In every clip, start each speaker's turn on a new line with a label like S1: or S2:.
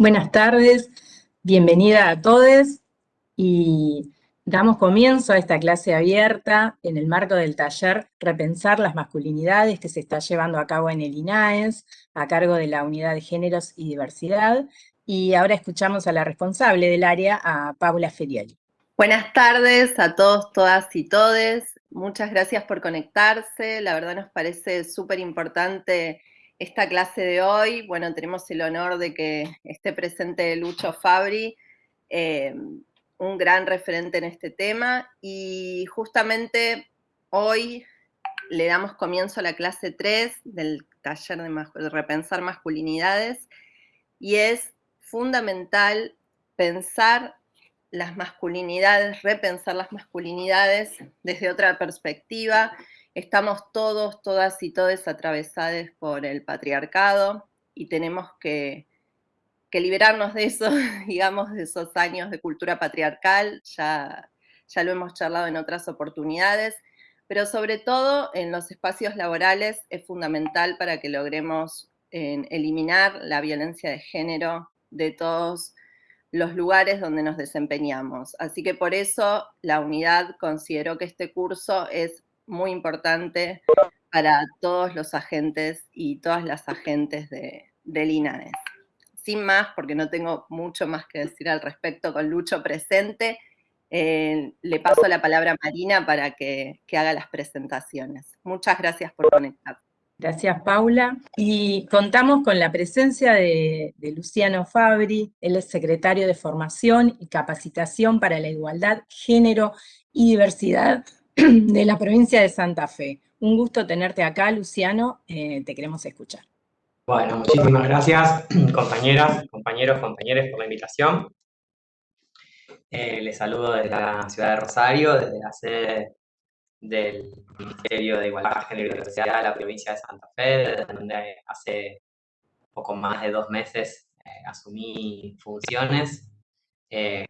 S1: Buenas tardes, bienvenida a todos y damos comienzo a esta clase abierta en el marco del taller Repensar las masculinidades que se está llevando a cabo en el INAES a cargo de la Unidad de Géneros y Diversidad y ahora escuchamos a la responsable del área, a Paula Ferioli.
S2: Buenas tardes a todos, todas y todes. Muchas gracias por conectarse. La verdad nos parece súper importante esta clase de hoy. Bueno, tenemos el honor de que esté presente Lucho Fabri, eh, un gran referente en este tema, y justamente hoy le damos comienzo a la clase 3 del taller de, repensar masculinidades, y es fundamental pensar las masculinidades, repensar las masculinidades desde otra perspectiva, estamos todos, todas y todos atravesados por el patriarcado y tenemos que, liberarnos de eso, digamos, de esos años de cultura patriarcal, ya, ya lo hemos charlado en otras oportunidades, pero sobre todo en los espacios laborales es fundamental para que logremos eliminar la violencia de género de todos los lugares donde nos desempeñamos. Así que por eso la unidad consideró que este curso es muy importante para todos los agentes y todas las agentes de, del INAES. Sin más, porque no tengo mucho más que decir al respecto con Lucho presente, eh, le paso la palabra a Marina para que, haga las presentaciones. Muchas gracias por conectar.
S1: Gracias, Paula. Y contamos con la presencia de, Luciano Fabri, él es secretario de Formación y Capacitación para la Igualdad, Género y Diversidad de la provincia de Santa Fe. Un gusto tenerte acá, Luciano, eh, te queremos escuchar.
S3: Bueno, muchísimas gracias, compañeras, compañeros, compañeras, por la invitación. Eh, les saludo desde la ciudad de Rosario, desde la sede del Ministerio de Igualdad, Género y Diversidad de la provincia de Santa Fe, donde hace poco más de dos meses eh, asumí funciones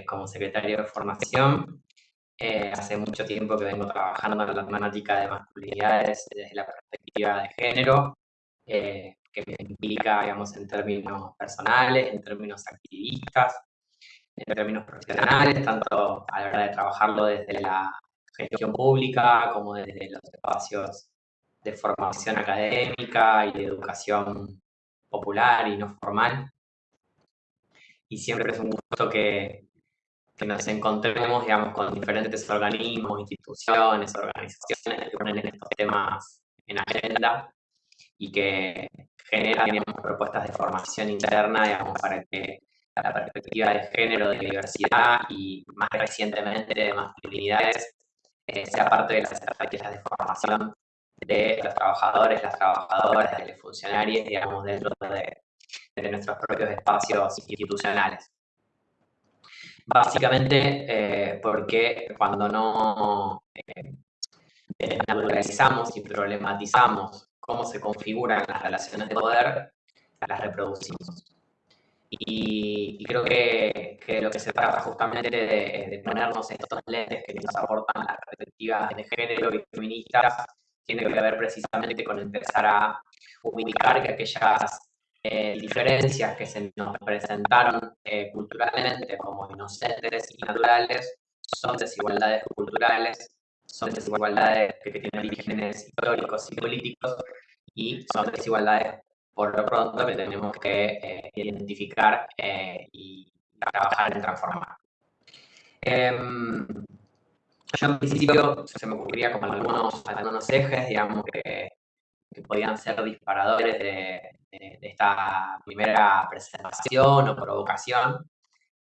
S3: como secretario de formación eh, hace mucho tiempo que vengo trabajando en la temática de masculinidades desde la perspectiva de género, eh, que me implica, digamos, en términos personales, en términos activistas, en términos profesionales, tanto a la hora de trabajarlo desde la gestión pública como desde los espacios de formación académica y de educación popular y no formal. Y siempre es un gusto que, que nos encontremos, digamos, con diferentes organismos, instituciones, organizaciones que ponen estos temas en agenda y que generan, digamos, propuestas de formación interna, digamos, para que la perspectiva de género, de diversidad y más recientemente de masculinidades eh, sea parte de las estrategias de formación de los trabajadores, las trabajadoras, de los funcionarios, digamos, dentro de, de nuestros propios espacios institucionales. Básicamente eh, porque cuando no eh, naturalizamos y problematizamos cómo se configuran las relaciones de poder, las reproducimos. Y, creo que, lo que se trata justamente de, de, ponernos estos lentes que nos aportan las perspectivas de género y feministas tiene que ver precisamente con empezar a ubicar que aquellas eh, diferencias que se nos presentaron eh, culturalmente como inocentes y naturales son desigualdades culturales, son desigualdades que tienen orígenes históricos y políticos y son desigualdades por lo pronto que tenemos que eh, identificar y trabajar en transformar. Em, yo en principio se me ocurría como algunos, algunos ejes, digamos, que, que podían ser disparadores de, de, esta primera presentación o provocación,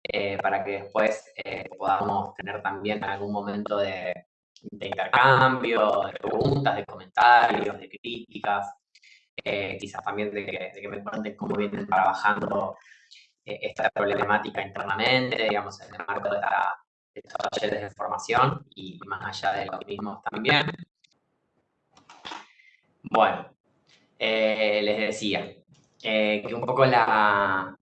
S3: eh, para que después eh, podamos tener también algún momento de, intercambio, de preguntas, de comentarios, de críticas, eh, quizás también de que, me cuenten cómo vienen trabajando esta problemática internamente, digamos, en el marco de, estos talleres de formación y más allá de los mismos también. Bueno, les decía, eh, que un poco la,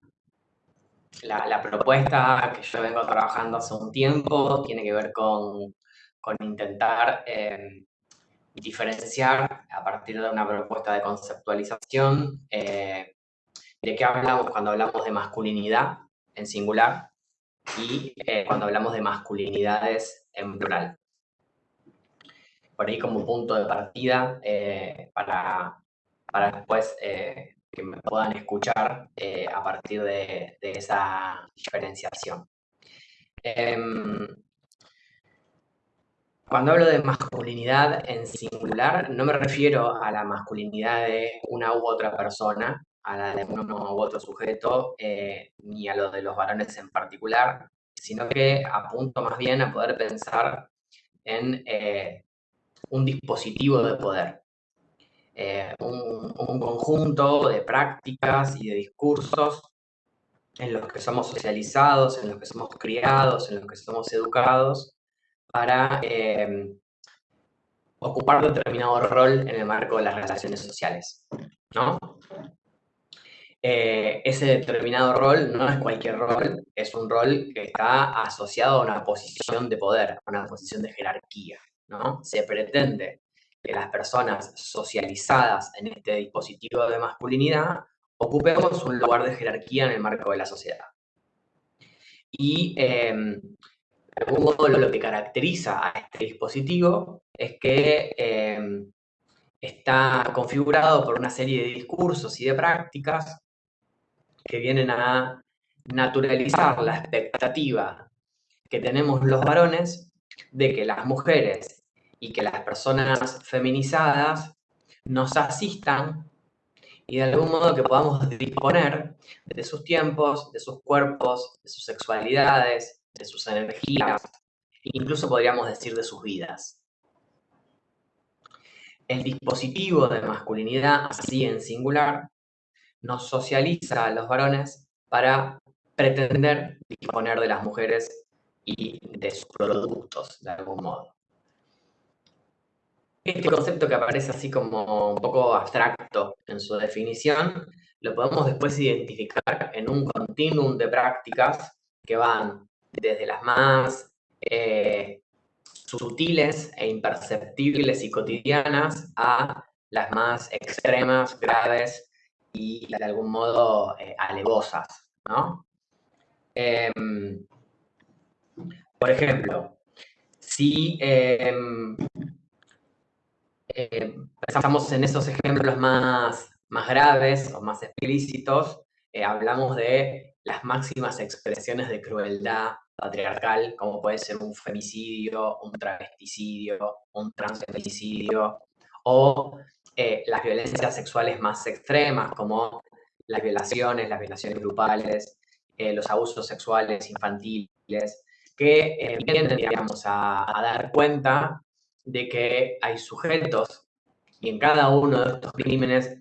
S3: la, propuesta que yo vengo trabajando hace un tiempo tiene que ver con, con intentar em, diferenciar a partir de una propuesta de conceptualización eh, de qué hablamos cuando hablamos de masculinidad en singular y eh, cuando hablamos de masculinidades en plural. Por ahí como punto de partida eh, para, para después eh, que me puedan escuchar a partir de, esa diferenciación. Em, cuando hablo de masculinidad en singular, no me refiero a la masculinidad de una u otra persona, a la de uno u otro sujeto, eh, ni a lo de los varones en particular, sino que apunto más bien a poder pensar en eh, un dispositivo de poder, eh, un, un, conjunto de prácticas y de discursos en los que somos socializados, en los que somos criados, en los que somos educados, para eh, ocupar determinado rol en el marco de las relaciones sociales, ¿no? Eh, ese determinado rol no es cualquier rol, es un rol que está asociado a una posición de poder, a una posición de jerarquía, ¿no? Se pretende que las personas socializadas en este dispositivo de masculinidad ocupemos un lugar de jerarquía en el marco de la sociedad. Y em, de algún modo lo que caracteriza a este dispositivo es que em, está configurado por una serie de discursos y de prácticas que vienen a naturalizar la expectativa que tenemos los varones de que las mujeres y que las personas feminizadas nos asistan y de algún modo que podamos disponer de sus tiempos, de sus cuerpos, de sus sexualidades, de sus energías, incluso podríamos decir de sus vidas. El dispositivo de masculinidad, así en singular, nos socializa a los varones para pretender disponer de las mujeres y de sus productos, de algún modo. Este concepto que aparece así como un poco abstracto en su definición, lo podemos después identificar en un continuum de prácticas que van desde las más eh, sutiles e imperceptibles y cotidianas a las más extremas, graves y de algún modo eh, alevosas, ¿no? Em, por ejemplo, si pensamos en esos ejemplos más, más graves o más explícitos, eh, hablamos de las máximas expresiones de crueldad patriarcal, como puede ser un femicidio, un travesticidio, un transfemicidio, o eh, las violencias sexuales más extremas, como las violaciones, las violaciones grupales, eh, los abusos sexuales infantiles, que vienen, a dar cuenta de que hay sujetos y en cada uno de estos crímenes,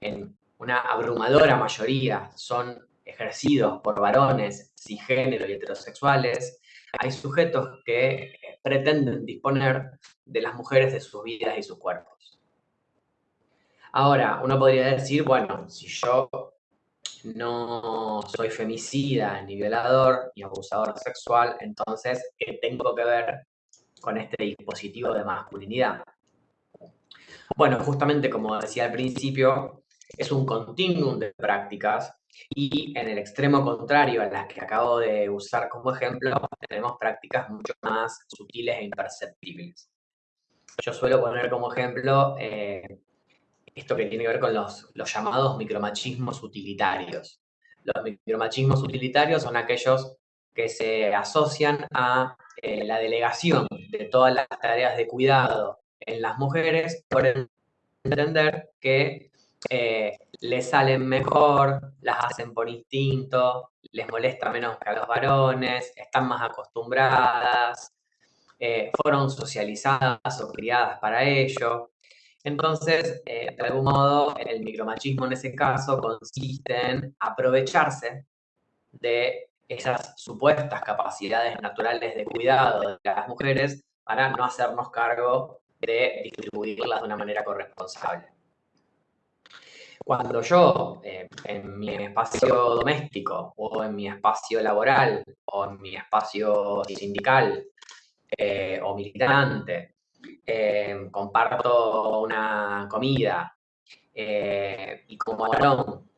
S3: en una abrumadora mayoría, son ejercidos por varones cisgénero y heterosexuales, hay sujetos que pretenden disponer de las mujeres de sus vidas y sus cuerpos. Ahora, uno podría decir, bueno, si yo no soy femicida, ni violador, ni abusador sexual, entonces, ¿qué tengo que ver con este dispositivo de masculinidad? Bueno, justamente como decía al principio, es un continuum de prácticas y en el extremo contrario a las que acabo de usar como ejemplo, tenemos prácticas mucho más sutiles e imperceptibles. Yo suelo poner como ejemplo eh, esto que tiene que ver con los, llamados micromachismos utilitarios. Los micromachismos utilitarios son aquellos que se asocian a eh, la delegación de todas las tareas de cuidado en las mujeres por entender que eh, les salen mejor, las hacen por instinto, les molesta menos que a los varones, están más acostumbradas, eh, fueron socializadas o criadas para ello. Entonces, eh, de algún modo, el micromachismo en ese caso consiste en aprovecharse de esas supuestas capacidades naturales de cuidado de las mujeres para no hacernos cargo de distribuirlas de una manera corresponsable. Cuando yo, eh, en mi espacio doméstico o en mi espacio laboral o en mi espacio sindical eh, o militante, eh, comparto una comida y como varón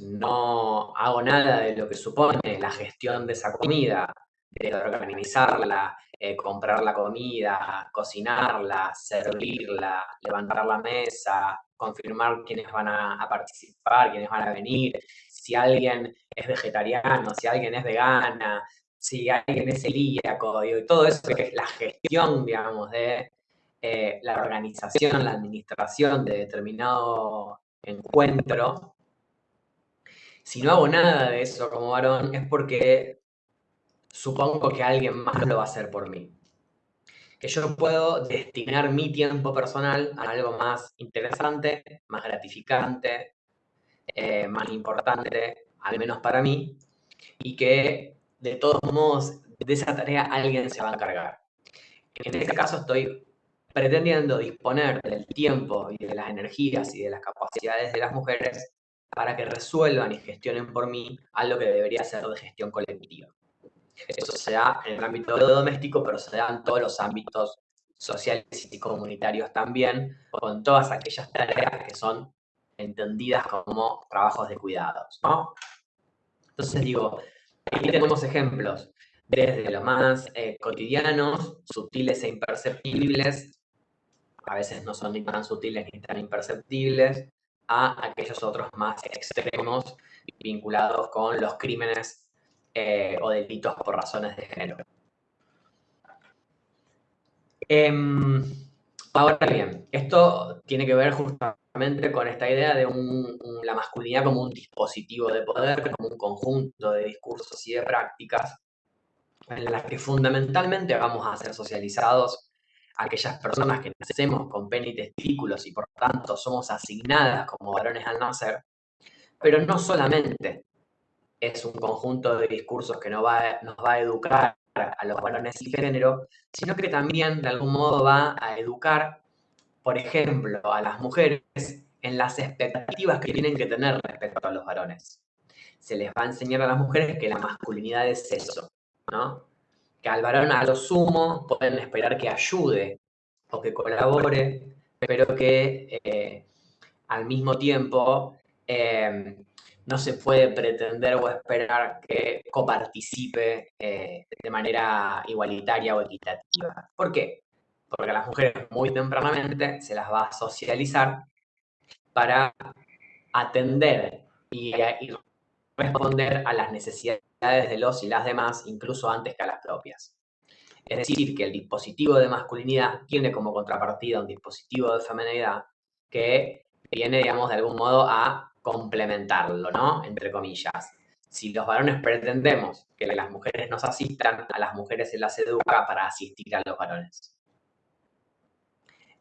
S3: no hago nada de lo que supone la gestión de esa comida, de organizarla, eh, comprar la comida, cocinarla, servirla, levantar la mesa, confirmar quiénes van a, participar, quiénes van a venir, si alguien es vegetariano, si alguien es vegana, si alguien es celíaco, y todo eso que es la gestión, digamos, de eh, la organización, la administración de determinado encuentro, si no hago nada de eso como varón es porque supongo que alguien más lo va a hacer por mí. Que yo puedo destinar mi tiempo personal a algo más interesante, más gratificante, eh, más importante, al menos para mí, y que de todos modos de esa tarea alguien se va a encargar. En este caso estoy pretendiendo disponer del tiempo y de las energías y de las capacidades de las mujeres para que resuelvan y gestionen por mí algo que debería ser de gestión colectiva. Eso se da en el ámbito doméstico, pero se da en todos los ámbitos sociales y comunitarios también, con todas aquellas tareas que son entendidas como trabajos de cuidados. Entonces digo, aquí tenemos ejemplos desde los más eh, cotidianos, sutiles e imperceptibles, a veces no son ni tan sutiles ni tan imperceptibles, a aquellos otros más extremos vinculados con los crímenes eh, o delitos por razones de género. Em, ahora bien, esto tiene que ver justamente con esta idea de la masculinidad como un dispositivo de poder, como un conjunto de discursos y de prácticas en las que fundamentalmente vamos a ser socializados aquellas personas que nacemos con pene y testículos y por tanto somos asignadas como varones al nacer, pero no solamente es un conjunto de discursos que nos va, nos va a educar a los varones y género, sino que también de algún modo va a educar, por ejemplo, a las mujeres en las expectativas que tienen que tener respecto a los varones. Se les va a enseñar a las mujeres que la masculinidad es eso, ¿no? Que al varón a lo sumo pueden esperar que ayude o que colabore, pero que eh, al mismo tiempo em, no se puede pretender o esperar que coparticipe eh, de manera igualitaria o equitativa. ¿Por qué? Porque a las mujeres muy tempranamente se las va a socializar para atender y, y responder a las necesidades de los y las demás, incluso antes que a las propias. Es decir, que el dispositivo de masculinidad tiene como contrapartida un dispositivo de feminidad que viene, digamos, de algún modo a complementarlo, ¿no? Entre comillas. Si los varones pretendemos que las mujeres nos asistan, a las mujeres se las educa para asistir a los varones.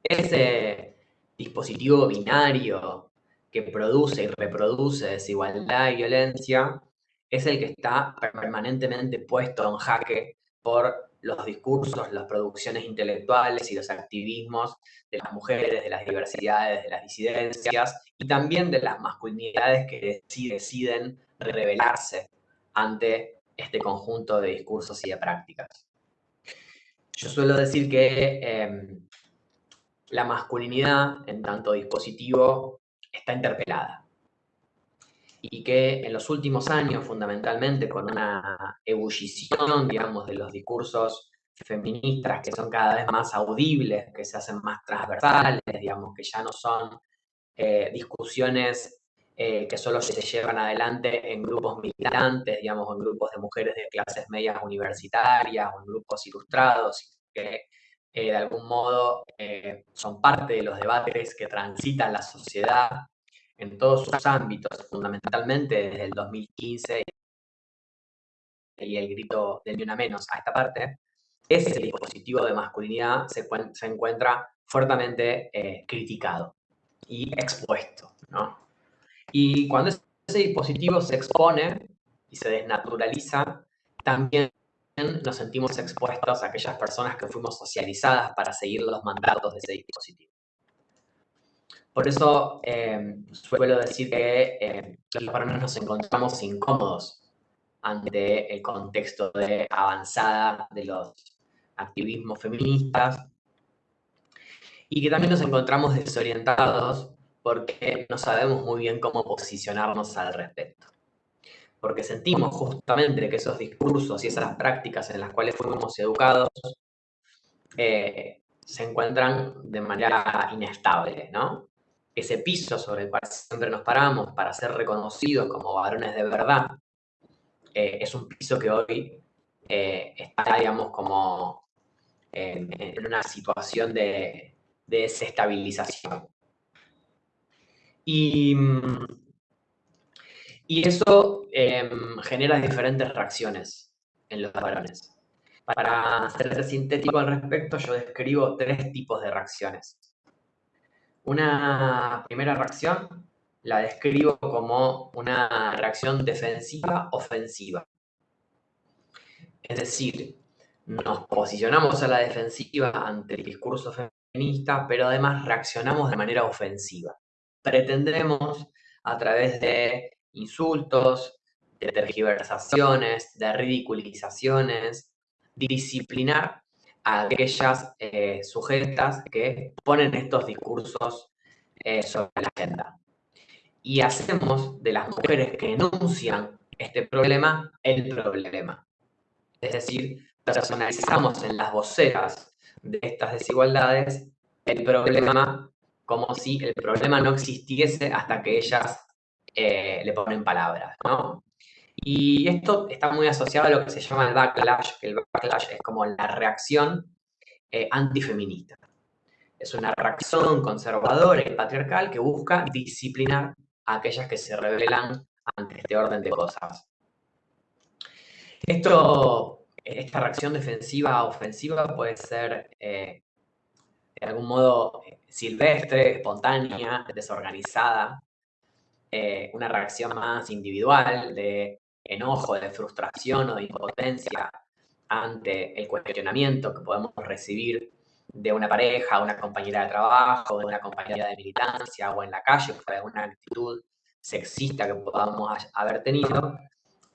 S3: Ese dispositivo binario que produce y reproduce desigualdad y violencia es el que está permanentemente puesto en jaque por los discursos, las producciones intelectuales y los activismos de las mujeres, de las diversidades, de las disidencias y también de las masculinidades que deciden rebelarse ante este conjunto de discursos y de prácticas. Yo suelo decir que em, la masculinidad, en tanto dispositivo, está interpelada y que en los últimos años, fundamentalmente con una ebullición, digamos, de los discursos feministas que son cada vez más audibles, que se hacen más transversales, digamos, que ya no son eh, discusiones eh, que solo se llevan adelante en grupos militantes, digamos, en grupos de mujeres de clases medias universitarias o en grupos ilustrados, que eh, de algún modo son parte de los debates que transitan la sociedad en todos sus ámbitos, fundamentalmente desde el 2015 y el grito del ni una menos a esta parte, ese dispositivo de masculinidad se, encuentra fuertemente eh, criticado y expuesto. Y cuando ese dispositivo se expone y se desnaturaliza, también nos sentimos expuestos a aquellas personas que fuimos socializadas para seguir los mandatos de ese dispositivo. Por eso em, suelo decir que eh, los varones nos encontramos incómodos ante el contexto de avanzada de los activismos feministas y que también nos encontramos desorientados porque no sabemos muy bien cómo posicionarnos al respecto. Porque sentimos justamente que esos discursos y esas prácticas en las cuales fuimos educados eh, se encuentran de manera inestable, ¿no? Ese piso sobre el cual siempre nos paramos para ser reconocidos como varones de verdad, eh, es un piso que hoy eh, está, digamos, como en, una situación de, desestabilización. Y, y eso em, genera diferentes reacciones en los varones. Para ser sintético al respecto, yo describo tres tipos de reacciones. Una primera reacción la describo como una reacción defensiva-ofensiva. Es decir, nos posicionamos a la defensiva ante el discurso feminista, pero además reaccionamos de manera ofensiva. Pretendemos, a través de insultos, de tergiversaciones, de ridiculizaciones, disciplinar aquellas eh, sujetas que ponen estos discursos eh, sobre la agenda. Y hacemos de las mujeres que enuncian este problema el problema. Es decir, personalizamos en las voceras de estas desigualdades el problema como si el problema no existiese hasta que ellas eh, le ponen palabras, ¿no? Y esto está muy asociado a lo que se llama el backlash, que el backlash es como la reacción eh, antifeminista. Es una reacción conservadora y patriarcal que busca disciplinar a aquellas que se rebelan ante este orden de cosas. Esto, esta reacción defensiva ofensiva puede ser eh, de algún modo silvestre, espontánea, desorganizada, eh, una reacción más individual de enojo, de frustración o de impotencia ante el cuestionamiento que podemos recibir de una pareja, una compañera de trabajo, de una compañera de militancia o en la calle por alguna actitud sexista que podamos haber tenido.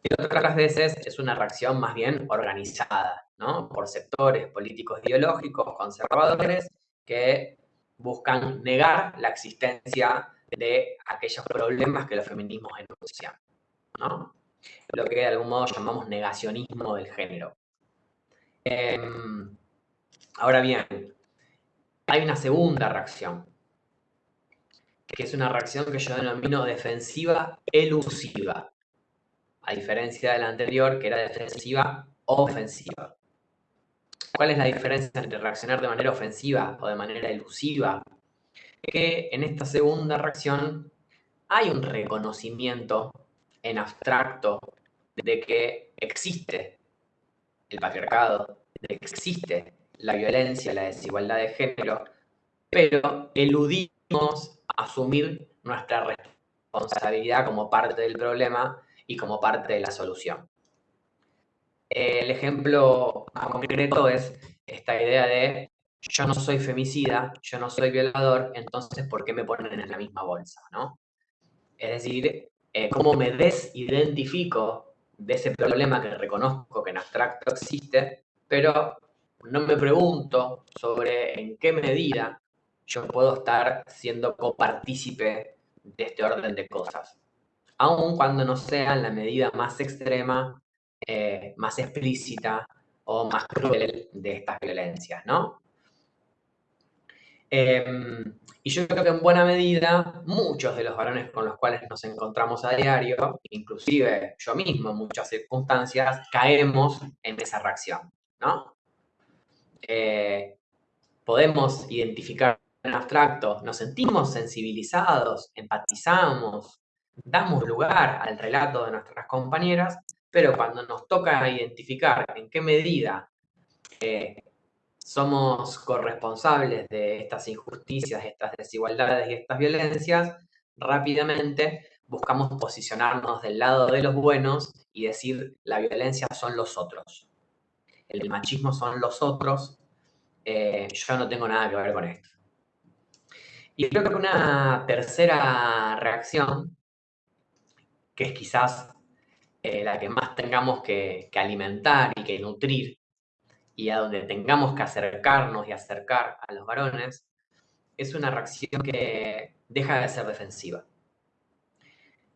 S3: Y otras veces es una reacción más bien organizada, ¿no? Por sectores políticos ideológicos, conservadores, que buscan negar la existencia de aquellos problemas que los feminismos enuncian, ¿no? Lo que de algún modo llamamos negacionismo del género. Em, ahora bien, hay una segunda reacción, que es una reacción que yo denomino defensiva elusiva, a diferencia de la anterior, que era defensiva ofensiva. ¿Cuál es la diferencia entre reaccionar de manera ofensiva o de manera elusiva? Que en esta segunda reacción hay un reconocimiento en abstracto de que existe el patriarcado, de que existe la violencia, la desigualdad de género, pero eludimos asumir nuestra responsabilidad como parte del problema y como parte de la solución. El ejemplo concreto es esta idea de yo no soy femicida, yo no soy violador, entonces ¿por qué me ponen en la misma bolsa? ¿no? Es decir, eh, cómo me desidentifico de ese problema que reconozco que en abstracto existe, pero no me pregunto sobre en qué medida yo puedo estar siendo copartícipe de este orden de cosas, aun cuando no sea en la medida más extrema, eh, más explícita o más cruel de estas violencias, ¿no? Em, y yo creo que en buena medida muchos de los varones con los cuales nos encontramos a diario, inclusive yo mismo en muchas circunstancias, caemos en esa reacción, ¿no? Eh, podemos identificar en abstracto, nos sentimos sensibilizados, empatizamos, damos lugar al relato de nuestras compañeras, pero cuando nos toca identificar en qué medida eh, somos corresponsables de estas injusticias, estas desigualdades y estas violencias, rápidamente buscamos posicionarnos del lado de los buenos y decir la violencia son los otros. El machismo son los otros. Eh, yo no tengo nada que ver con esto. Y creo que una tercera reacción, que es quizás eh, la que más tengamos que alimentar y que nutrir y a donde tengamos que acercarnos y acercar a los varones, es una reacción que deja de ser defensiva.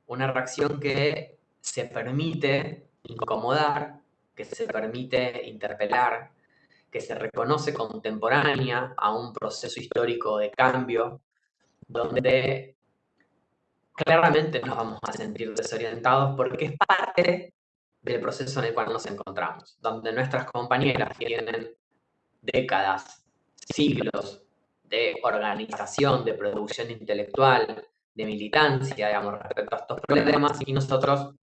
S3: Una reacción que se permite incomodar, que se permite interpelar, que se reconoce contemporánea a un proceso histórico de cambio, donde claramente nos vamos a sentir desorientados porque es parte del proceso en el cual nos encontramos, donde nuestras compañeras tienen décadas, siglos de organización, de producción intelectual, de militancia, digamos, respecto a estos problemas y nosotros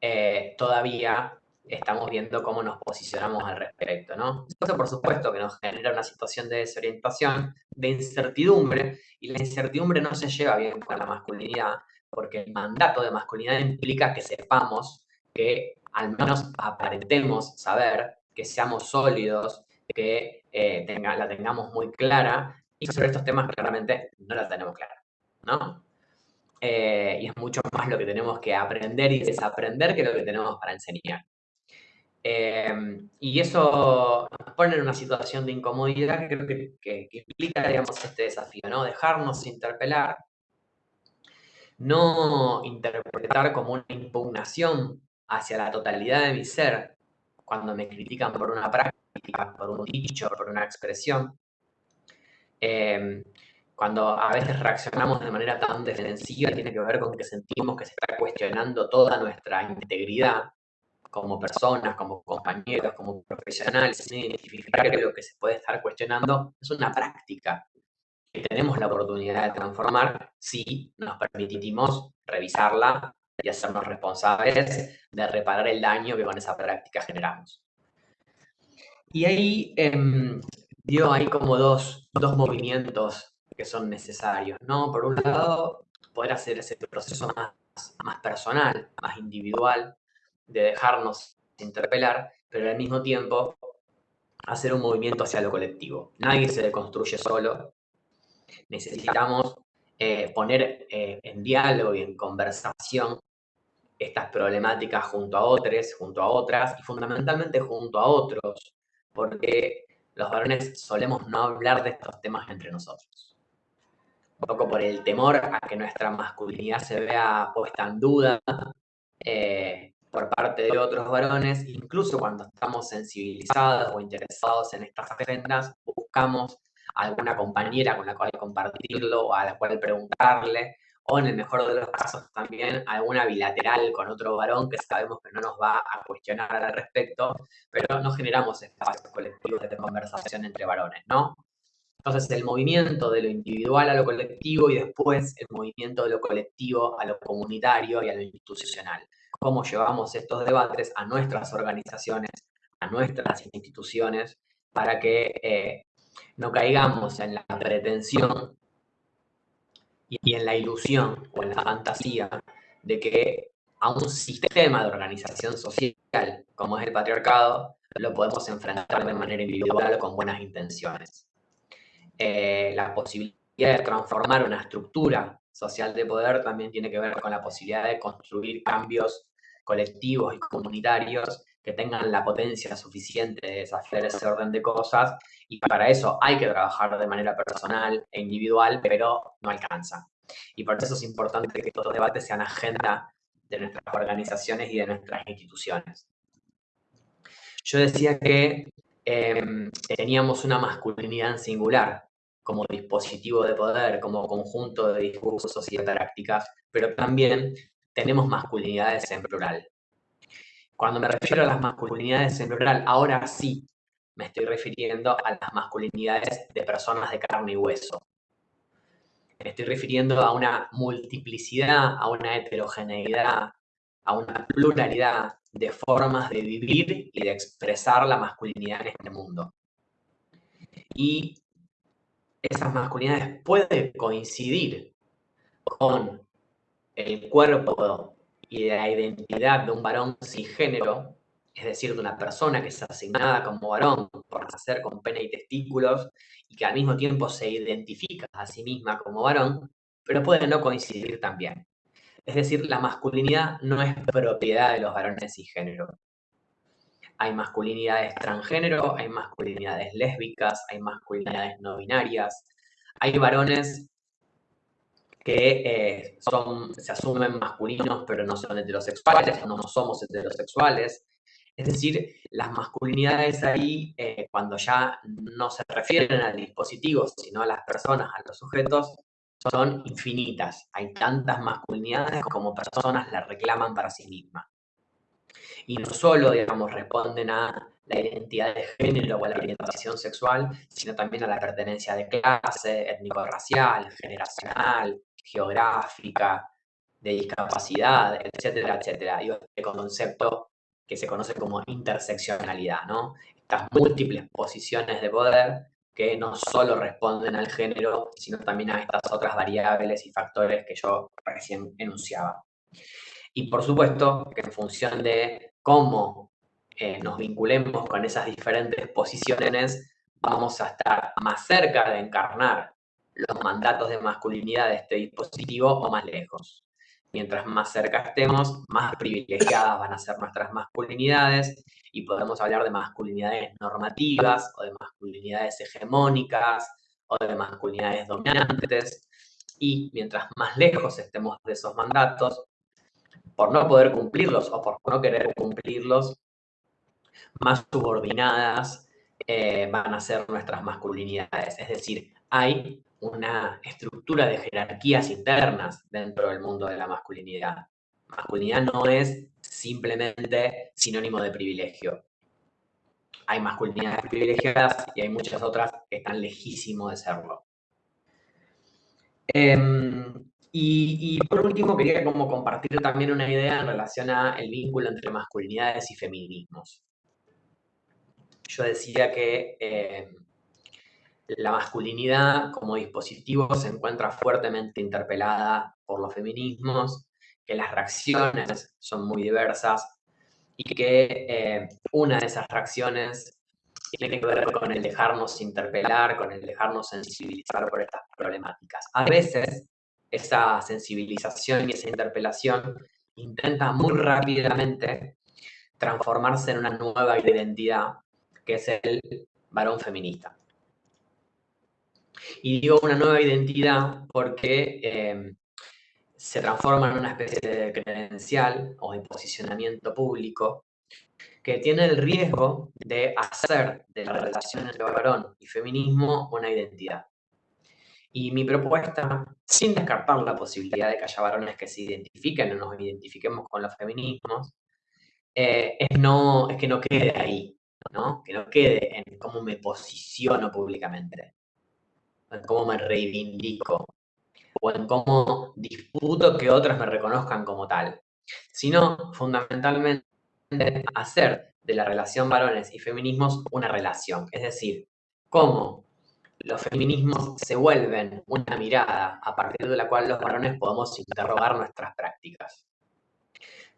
S3: eh, todavía estamos viendo cómo nos posicionamos al respecto, ¿no? Eso por supuesto que nos genera una situación de desorientación, de incertidumbre, y la incertidumbre no se lleva bien con la masculinidad, porque el mandato de masculinidad implica que sepamos, que al menos aparentemos saber, que seamos sólidos, que eh, tenga, la tengamos muy clara, y sobre estos temas claramente no la tenemos clara, ¿no? Eh, y es mucho más lo que tenemos que aprender y desaprender que lo que tenemos para enseñar. Em, y eso nos pone en una situación de incomodidad que creo que, implica, digamos, este desafío, ¿no? Dejarnos interpelar, no interpretar como una impugnación hacia la totalidad de mi ser cuando me critican por una práctica, por un dicho, por una expresión. Em, cuando a veces reaccionamos de manera tan defensiva, tiene que ver con que sentimos que se está cuestionando toda nuestra integridad como personas, como compañeros, como profesionales, sin identificar que lo que se puede estar cuestionando es una práctica que tenemos la oportunidad de transformar si nos permitimos revisarla y hacernos responsables de reparar el daño que con esa práctica generamos. Y ahí eh, dio ahí como dos, dos movimientos que son necesarios, ¿no? Por un lado, poder hacer ese proceso más, más personal, más individual, de dejarnos interpelar, pero al mismo tiempo hacer un movimiento hacia lo colectivo. Nadie se deconstruye solo. Necesitamos eh, poner eh, en diálogo y en conversación estas problemáticas junto a otros, junto a otras y fundamentalmente junto a otros, porque los varones solemos no hablar de estos temas entre nosotros. Un poco por el temor a que nuestra masculinidad se vea puesta en duda, eh, por parte de otros varones, incluso cuando estamos sensibilizados o interesados en estas agendas, buscamos alguna compañera con la cual compartirlo o a la cual preguntarle, o en el mejor de los casos también alguna bilateral con otro varón que sabemos que no nos va a cuestionar al respecto, pero no generamos espacios colectivos de conversación entre varones, ¿no? Entonces el movimiento de lo individual a lo colectivo y después el movimiento de lo colectivo a lo comunitario y a lo institucional cómo llevamos estos debates a nuestras organizaciones, a nuestras instituciones, para que eh, no caigamos en la pretensión y en la ilusión o en la fantasía de que a un sistema de organización social como es el patriarcado lo podemos enfrentar de manera individual o con buenas intenciones. Eh, la posibilidad de transformar una estructura social de poder también tiene que ver con la posibilidad de construir cambios colectivos y comunitarios que tengan la potencia suficiente de desafiar ese orden de cosas y para eso hay que trabajar de manera personal e individual, pero no alcanza. Y por eso es importante que estos debates sean agenda de nuestras organizaciones y de nuestras instituciones. Yo decía que em, teníamos una masculinidad singular como dispositivo de poder, como conjunto de discursos y prácticas, pero también tenemos masculinidades en plural. Cuando me refiero a las masculinidades en plural, ahora sí me estoy refiriendo a las masculinidades de personas de carne y hueso. Me estoy refiriendo a una multiplicidad, a una heterogeneidad, a una pluralidad de formas de vivir y de expresar la masculinidad en este mundo. Y esas masculinidades pueden coincidir con el cuerpo y la identidad de un varón cisgénero, es decir, de una persona que es asignada como varón por nacer con pene y testículos y que al mismo tiempo se identifica a sí misma como varón, pero puede no coincidir también. Es decir, la masculinidad no es propiedad de los varones cisgénero. Hay masculinidades transgénero, hay masculinidades lésbicas, hay masculinidades no binarias, hay varones que eh, son, se asumen masculinos pero no son heterosexuales, no somos heterosexuales. Es decir, las masculinidades ahí, eh, cuando ya no se refieren al dispositivo, sino a las personas, a los sujetos, son infinitas. Hay tantas masculinidades como personas las reclaman para sí mismas. Y no solo, digamos, responden a la identidad de género o a la orientación sexual, sino también a la pertenencia de clase, étnico-racial, generacional, geográfica, de discapacidad, etcétera, etcétera. Y este concepto que se conoce como interseccionalidad, ¿no? Estas múltiples posiciones de poder que no solo responden al género, sino también a estas otras variables y factores que yo recién enunciaba. Y por supuesto que en función de cómo eh, nos vinculemos con esas diferentes posiciones, vamos a estar más cerca de encarnar los mandatos de masculinidad de este dispositivo o más lejos. Mientras más cerca estemos, más privilegiadas van a ser nuestras masculinidades y podemos hablar de masculinidades normativas o de masculinidades hegemónicas o de masculinidades dominantes. Y mientras más lejos estemos de esos mandatos, por no poder cumplirlos o por no querer cumplirlos, más subordinadas eh, van a ser nuestras masculinidades. Es decir, hay una estructura de jerarquías internas dentro del mundo de la masculinidad. Masculinidad no es simplemente sinónimo de privilegio. Hay masculinidades privilegiadas y hay muchas otras que están lejísimos de serlo. Em, y, por último, quería como compartir también una idea en relación al vínculo entre masculinidades y feminismos. Yo decía que em, la masculinidad como dispositivo se encuentra fuertemente interpelada por los feminismos, que las reacciones son muy diversas y que eh, una de esas reacciones tiene que ver con el dejarnos interpelar, con el dejarnos sensibilizar por estas problemáticas. A veces esa sensibilización y esa interpelación intenta muy rápidamente transformarse en una nueva identidad, que es el varón feminista. Y digo una nueva identidad porque em, se transforma en una especie de credencial o de posicionamiento público que tiene el riesgo de hacer de la relación entre varón y feminismo una identidad. Y mi propuesta, sin descartar la posibilidad de que haya varones que se identifiquen o nos identifiquemos con los feminismos, eh, es, no, es que no quede ahí, ¿no? que no quede en cómo me posiciono públicamente en cómo me reivindico o en cómo disputo que otros me reconozcan como tal, sino fundamentalmente hacer de la relación varones y feminismos una relación, es decir, cómo los feminismos se vuelven una mirada a partir de la cual los varones podemos interrogar nuestras prácticas.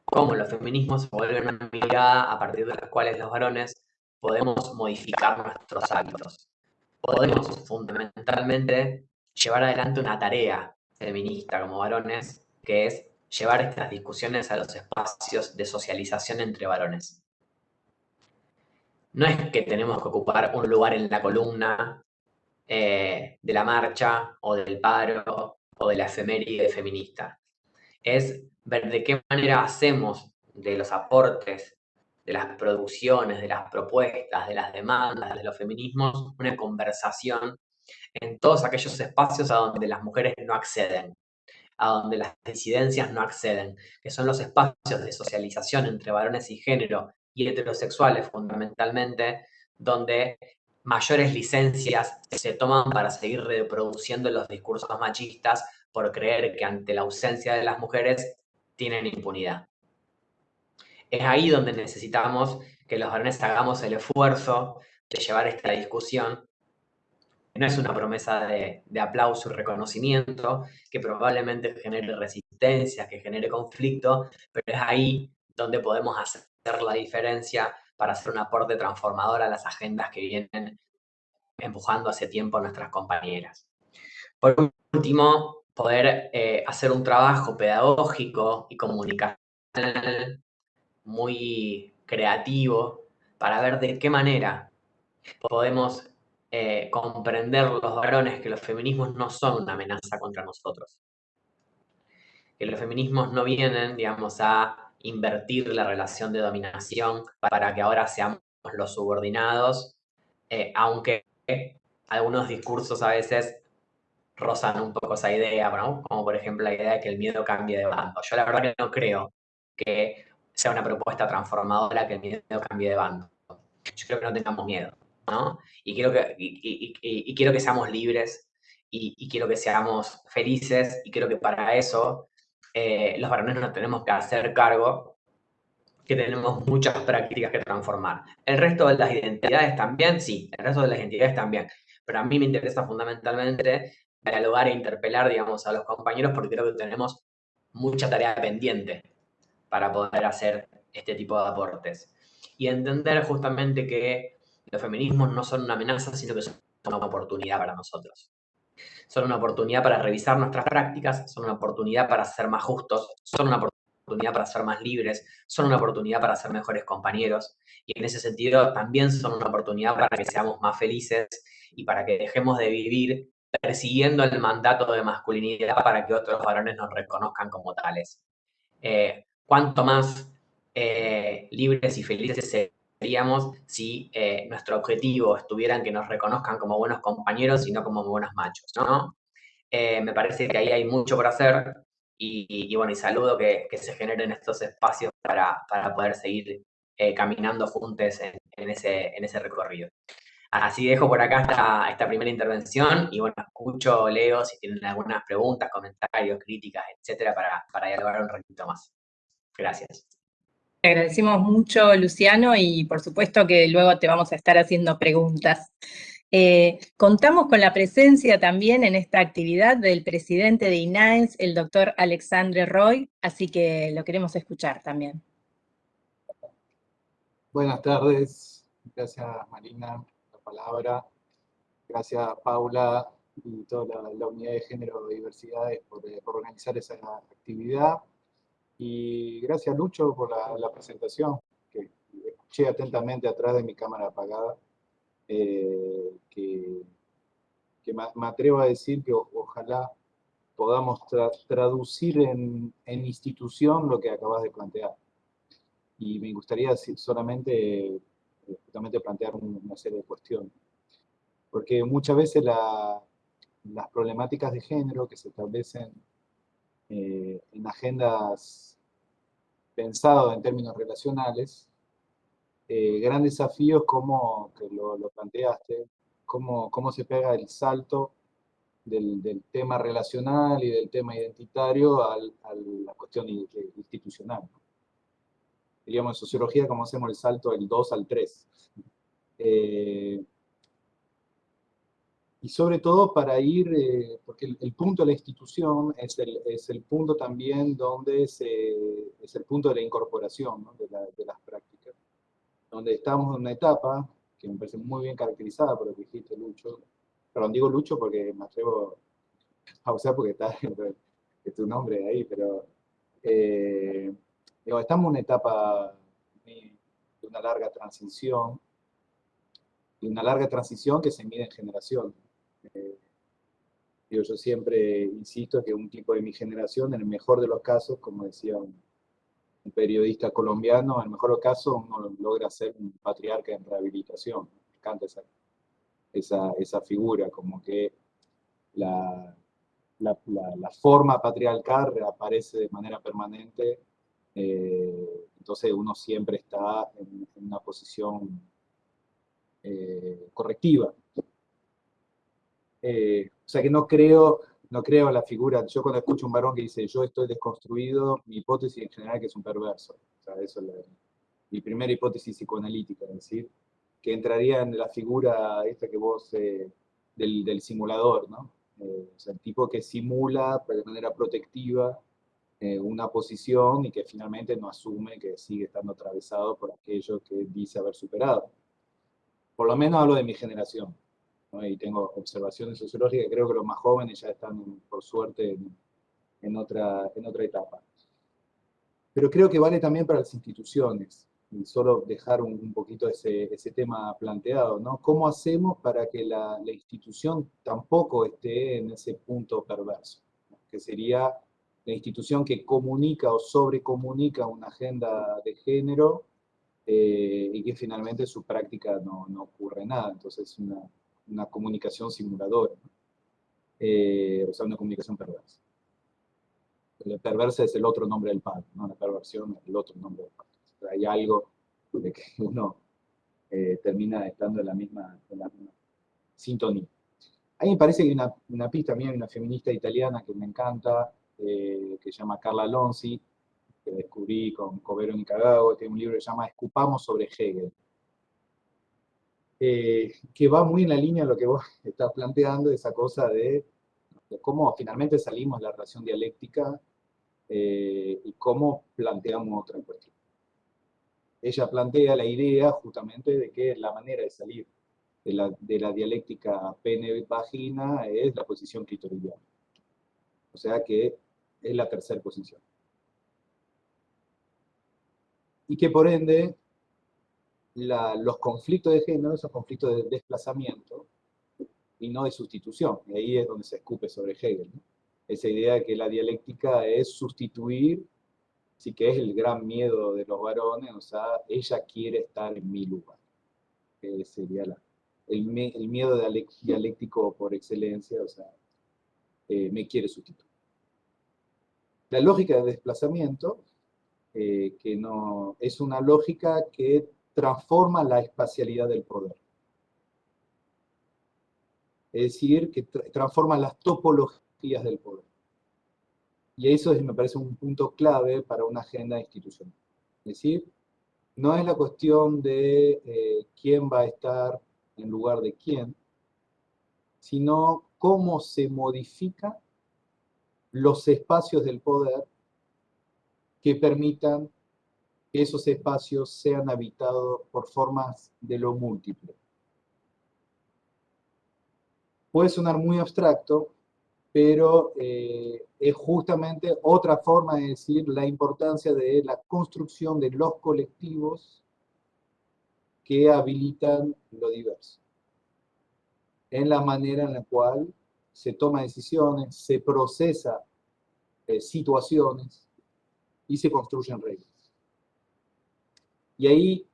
S3: Cómo los feminismos se vuelven una mirada a partir de las cuales los varones podemos modificar nuestros hábitos podemos fundamentalmente llevar adelante una tarea feminista como varones, que es llevar estas discusiones a los espacios de socialización entre varones. No es que tenemos que ocupar un lugar en la columna eh, de la marcha o del paro o de la efeméride feminista. Es ver de qué manera hacemos de los aportes de las producciones, de las propuestas, de las demandas, de los feminismos, una conversación en todos aquellos espacios a donde las mujeres no acceden, a donde las disidencias no acceden, que son los espacios de socialización entre varones y género y heterosexuales fundamentalmente, donde mayores licencias se toman para seguir reproduciendo los discursos machistas por creer que ante la ausencia de las mujeres tienen impunidad es ahí donde necesitamos que los varones hagamos el esfuerzo de llevar esta discusión. No es una promesa de, aplauso y reconocimiento que probablemente genere resistencia, que genere conflicto, pero es ahí donde podemos hacer la diferencia para hacer un aporte transformador a las agendas que vienen empujando hace tiempo nuestras compañeras. Por último, poder eh, hacer un trabajo pedagógico y comunicacional muy creativo para ver de qué manera podemos eh, comprender los varones que los feminismos no son una amenaza contra nosotros, que los feminismos no vienen, digamos, a invertir la relación de dominación para que ahora seamos los subordinados, eh, aunque algunos discursos a veces rozan un poco esa idea, como por ejemplo la idea de que el miedo cambie de bando. Yo la verdad que no creo que sea una propuesta transformadora que el miedo cambie de bando. Yo creo que no tengamos miedo, ¿no? Y quiero que, y, quiero que seamos libres y, quiero que seamos felices y creo que para eso eh, los varones nos tenemos que hacer cargo que tenemos muchas prácticas que transformar. El resto de las identidades también, sí, el resto de las identidades también. Pero a mí me interesa fundamentalmente dialogar e interpelar, digamos, a los compañeros porque creo que tenemos mucha tarea pendiente para poder hacer este tipo de aportes. Y entender justamente que los feminismos no son una amenaza, sino que son una oportunidad para nosotros. Son una oportunidad para revisar nuestras prácticas, son una oportunidad para ser más justos, son una oportunidad para ser más libres, son una oportunidad para ser mejores compañeros. Y en ese sentido también son una oportunidad para que seamos más felices y para que dejemos de vivir persiguiendo el mandato de masculinidad para que otros varones nos reconozcan como tales. Eh, cuánto más eh, libres y felices seríamos si eh, nuestro objetivo estuviera en que nos reconozcan como buenos compañeros y no como buenos machos, ¿no? Eh, me parece que ahí hay mucho por hacer y, bueno, y saludo que, se generen estos espacios para, poder seguir caminando juntos en, ese, en ese recorrido. Así dejo por acá esta, esta primera intervención y bueno, escucho, leo si tienen algunas preguntas, comentarios, críticas, etcétera, para, para dialogar un ratito más. Gracias.
S1: Te agradecemos mucho, Luciano, y por supuesto que luego te vamos a estar haciendo preguntas. Eh, contamos con la presencia también en esta actividad del presidente de INAES, el doctor Alexandre Roy, así que lo queremos escuchar también.
S4: Buenas tardes, gracias Marina por la palabra, gracias Paula y toda la, unidad de género y diversidades por, eh, por organizar esa actividad. Y gracias Lucho por la, presentación, que escuché atentamente atrás de mi cámara apagada, eh, que, me, atrevo a decir que ojalá podamos traducir en, institución lo que acabas de plantear. Y me gustaría solamente justamente plantear una serie de cuestiones. Porque muchas veces las problemáticas de género que se establecen eh, en agendas pensadas en términos relacionales, eh, gran desafío como, que lo, planteaste, cómo, cómo, se pega el salto del, tema relacional y del tema identitario a la cuestión institucional. Digamos, en sociología, cómo hacemos el salto del 2 al 3 y sobre todo para ir, eh, porque el, punto de la institución es el, es el punto también donde se, es el punto de la incorporación de, de, las prácticas, donde estamos en una etapa que me parece muy bien caracterizada por lo que dijiste, Lucho, perdón, digo Lucho porque me atrevo a usar porque está es tu nombre ahí, pero eh, digo, estamos en una etapa de una larga transición, y una larga transición que se mide en generación. Eh, yo siempre insisto que un tipo de mi generación, en el mejor de los casos, como decía un, periodista colombiano, en el mejor caso uno logra ser un patriarca en rehabilitación. Me encanta esa, esa, esa figura, como que la, la, la, forma patriarcal reaparece de manera permanente, eh, entonces uno siempre está en, una posición eh, correctiva. Eh, o sea que no creo, no creo la figura, yo cuando escucho un varón que dice yo estoy desconstruido, mi hipótesis en general es que es un perverso. O sea, eso es mi primera hipótesis psicoanalítica, es decir, que entraría en la figura esta que vos, eh, del, simulador, ¿no? Eh, o sea, el tipo que simula de manera protectiva una posición y que finalmente no asume que sigue estando atravesado por aquello que dice haber superado. Por lo menos hablo de mi generación y tengo observaciones sociológicas, creo que los más jóvenes ya están, por suerte, en, otra, en otra etapa. Pero creo que vale también para las instituciones, y solo dejar un, poquito ese, ese, tema planteado, ¿no? ¿Cómo hacemos para que la, la, institución tampoco esté en ese punto perverso? Que sería la institución que comunica o sobrecomunica una agenda de género eh, y que finalmente su práctica no, no ocurre nada. Entonces es una, una comunicación simuladora, eh, o sea, una comunicación perversa. La perversa es el otro nombre del padre, ¿no? la perversión es el otro nombre del padre. hay algo de que uno eh, termina estando en la misma, en la misma sintonía. A mí me parece que hay una, una pista mía, una feminista italiana que me encanta, eh, que se llama Carla Lonzi, que descubrí con Covero Nicagago, tiene un libro que se llama Escupamos sobre Hegel, eh, que va muy en la línea de lo que vos estás planteando, esa cosa de, cómo finalmente salimos de la relación dialéctica eh, y cómo planteamos otra cuestión. Ella plantea la idea justamente de que la manera de salir de la, de la dialéctica pene-vagina es la posición clitoridiana. O sea que es la tercera posición. Y que por ende, los conflictos de género son conflictos de desplazamiento y no de sustitución. Y ahí es donde se escupe sobre Hegel. Esa idea de que la dialéctica es sustituir, sí que es el gran miedo de los varones, o sea, ella quiere estar en mi lugar. Sería el, miedo dialéctico por excelencia, o sea, eh, me quiere sustituir. La lógica de desplazamiento, eh, que no, es una lógica que transforma la espacialidad del poder. Es decir, que transforma las topologías del poder. Y eso me parece un punto clave para una agenda institucional. Es decir, no es la cuestión de eh, quién va a estar en lugar de quién, sino cómo se modifica los espacios del poder que permitan que esos espacios sean habitados por formas de lo múltiple. Puede sonar muy abstracto, pero eh, es justamente otra forma de decir la importancia de la construcción de los colectivos que habilitan lo diverso. En la manera en la cual se toma decisiones, se procesa eh, situaciones y se construyen reglas. Y ahí,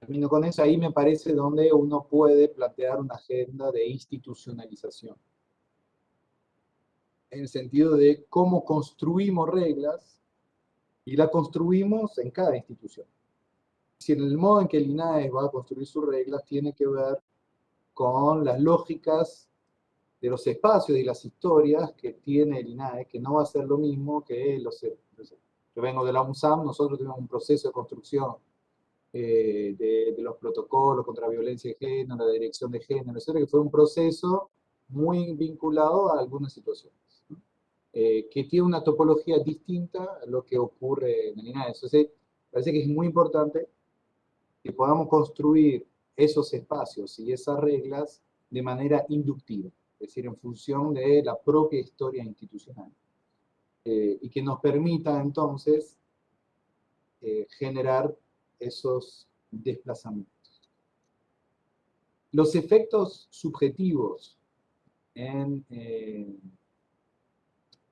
S4: termino con eso, ahí me parece donde uno puede plantear una agenda de institucionalización. En el sentido de cómo construimos reglas y la construimos en cada institución. Si en el modo en que el INAE va a construir sus reglas tiene que ver con las lógicas de los espacios y las historias que tiene el INAE, que no va a ser lo mismo que los... Yo vengo de la UNSAM, nosotros tenemos un proceso de construcción eh, de, los protocolos contra la violencia de género, la dirección de género, etc., que fue un proceso muy vinculado a algunas situaciones, eh, que tiene una topología distinta a lo que ocurre en el INAE. Entonces, parece que es muy importante que podamos construir esos espacios y esas reglas de manera inductiva es decir, en función de la propia historia institucional. Eh, y que nos permita entonces eh, generar esos desplazamientos. Los efectos subjetivos en, eh,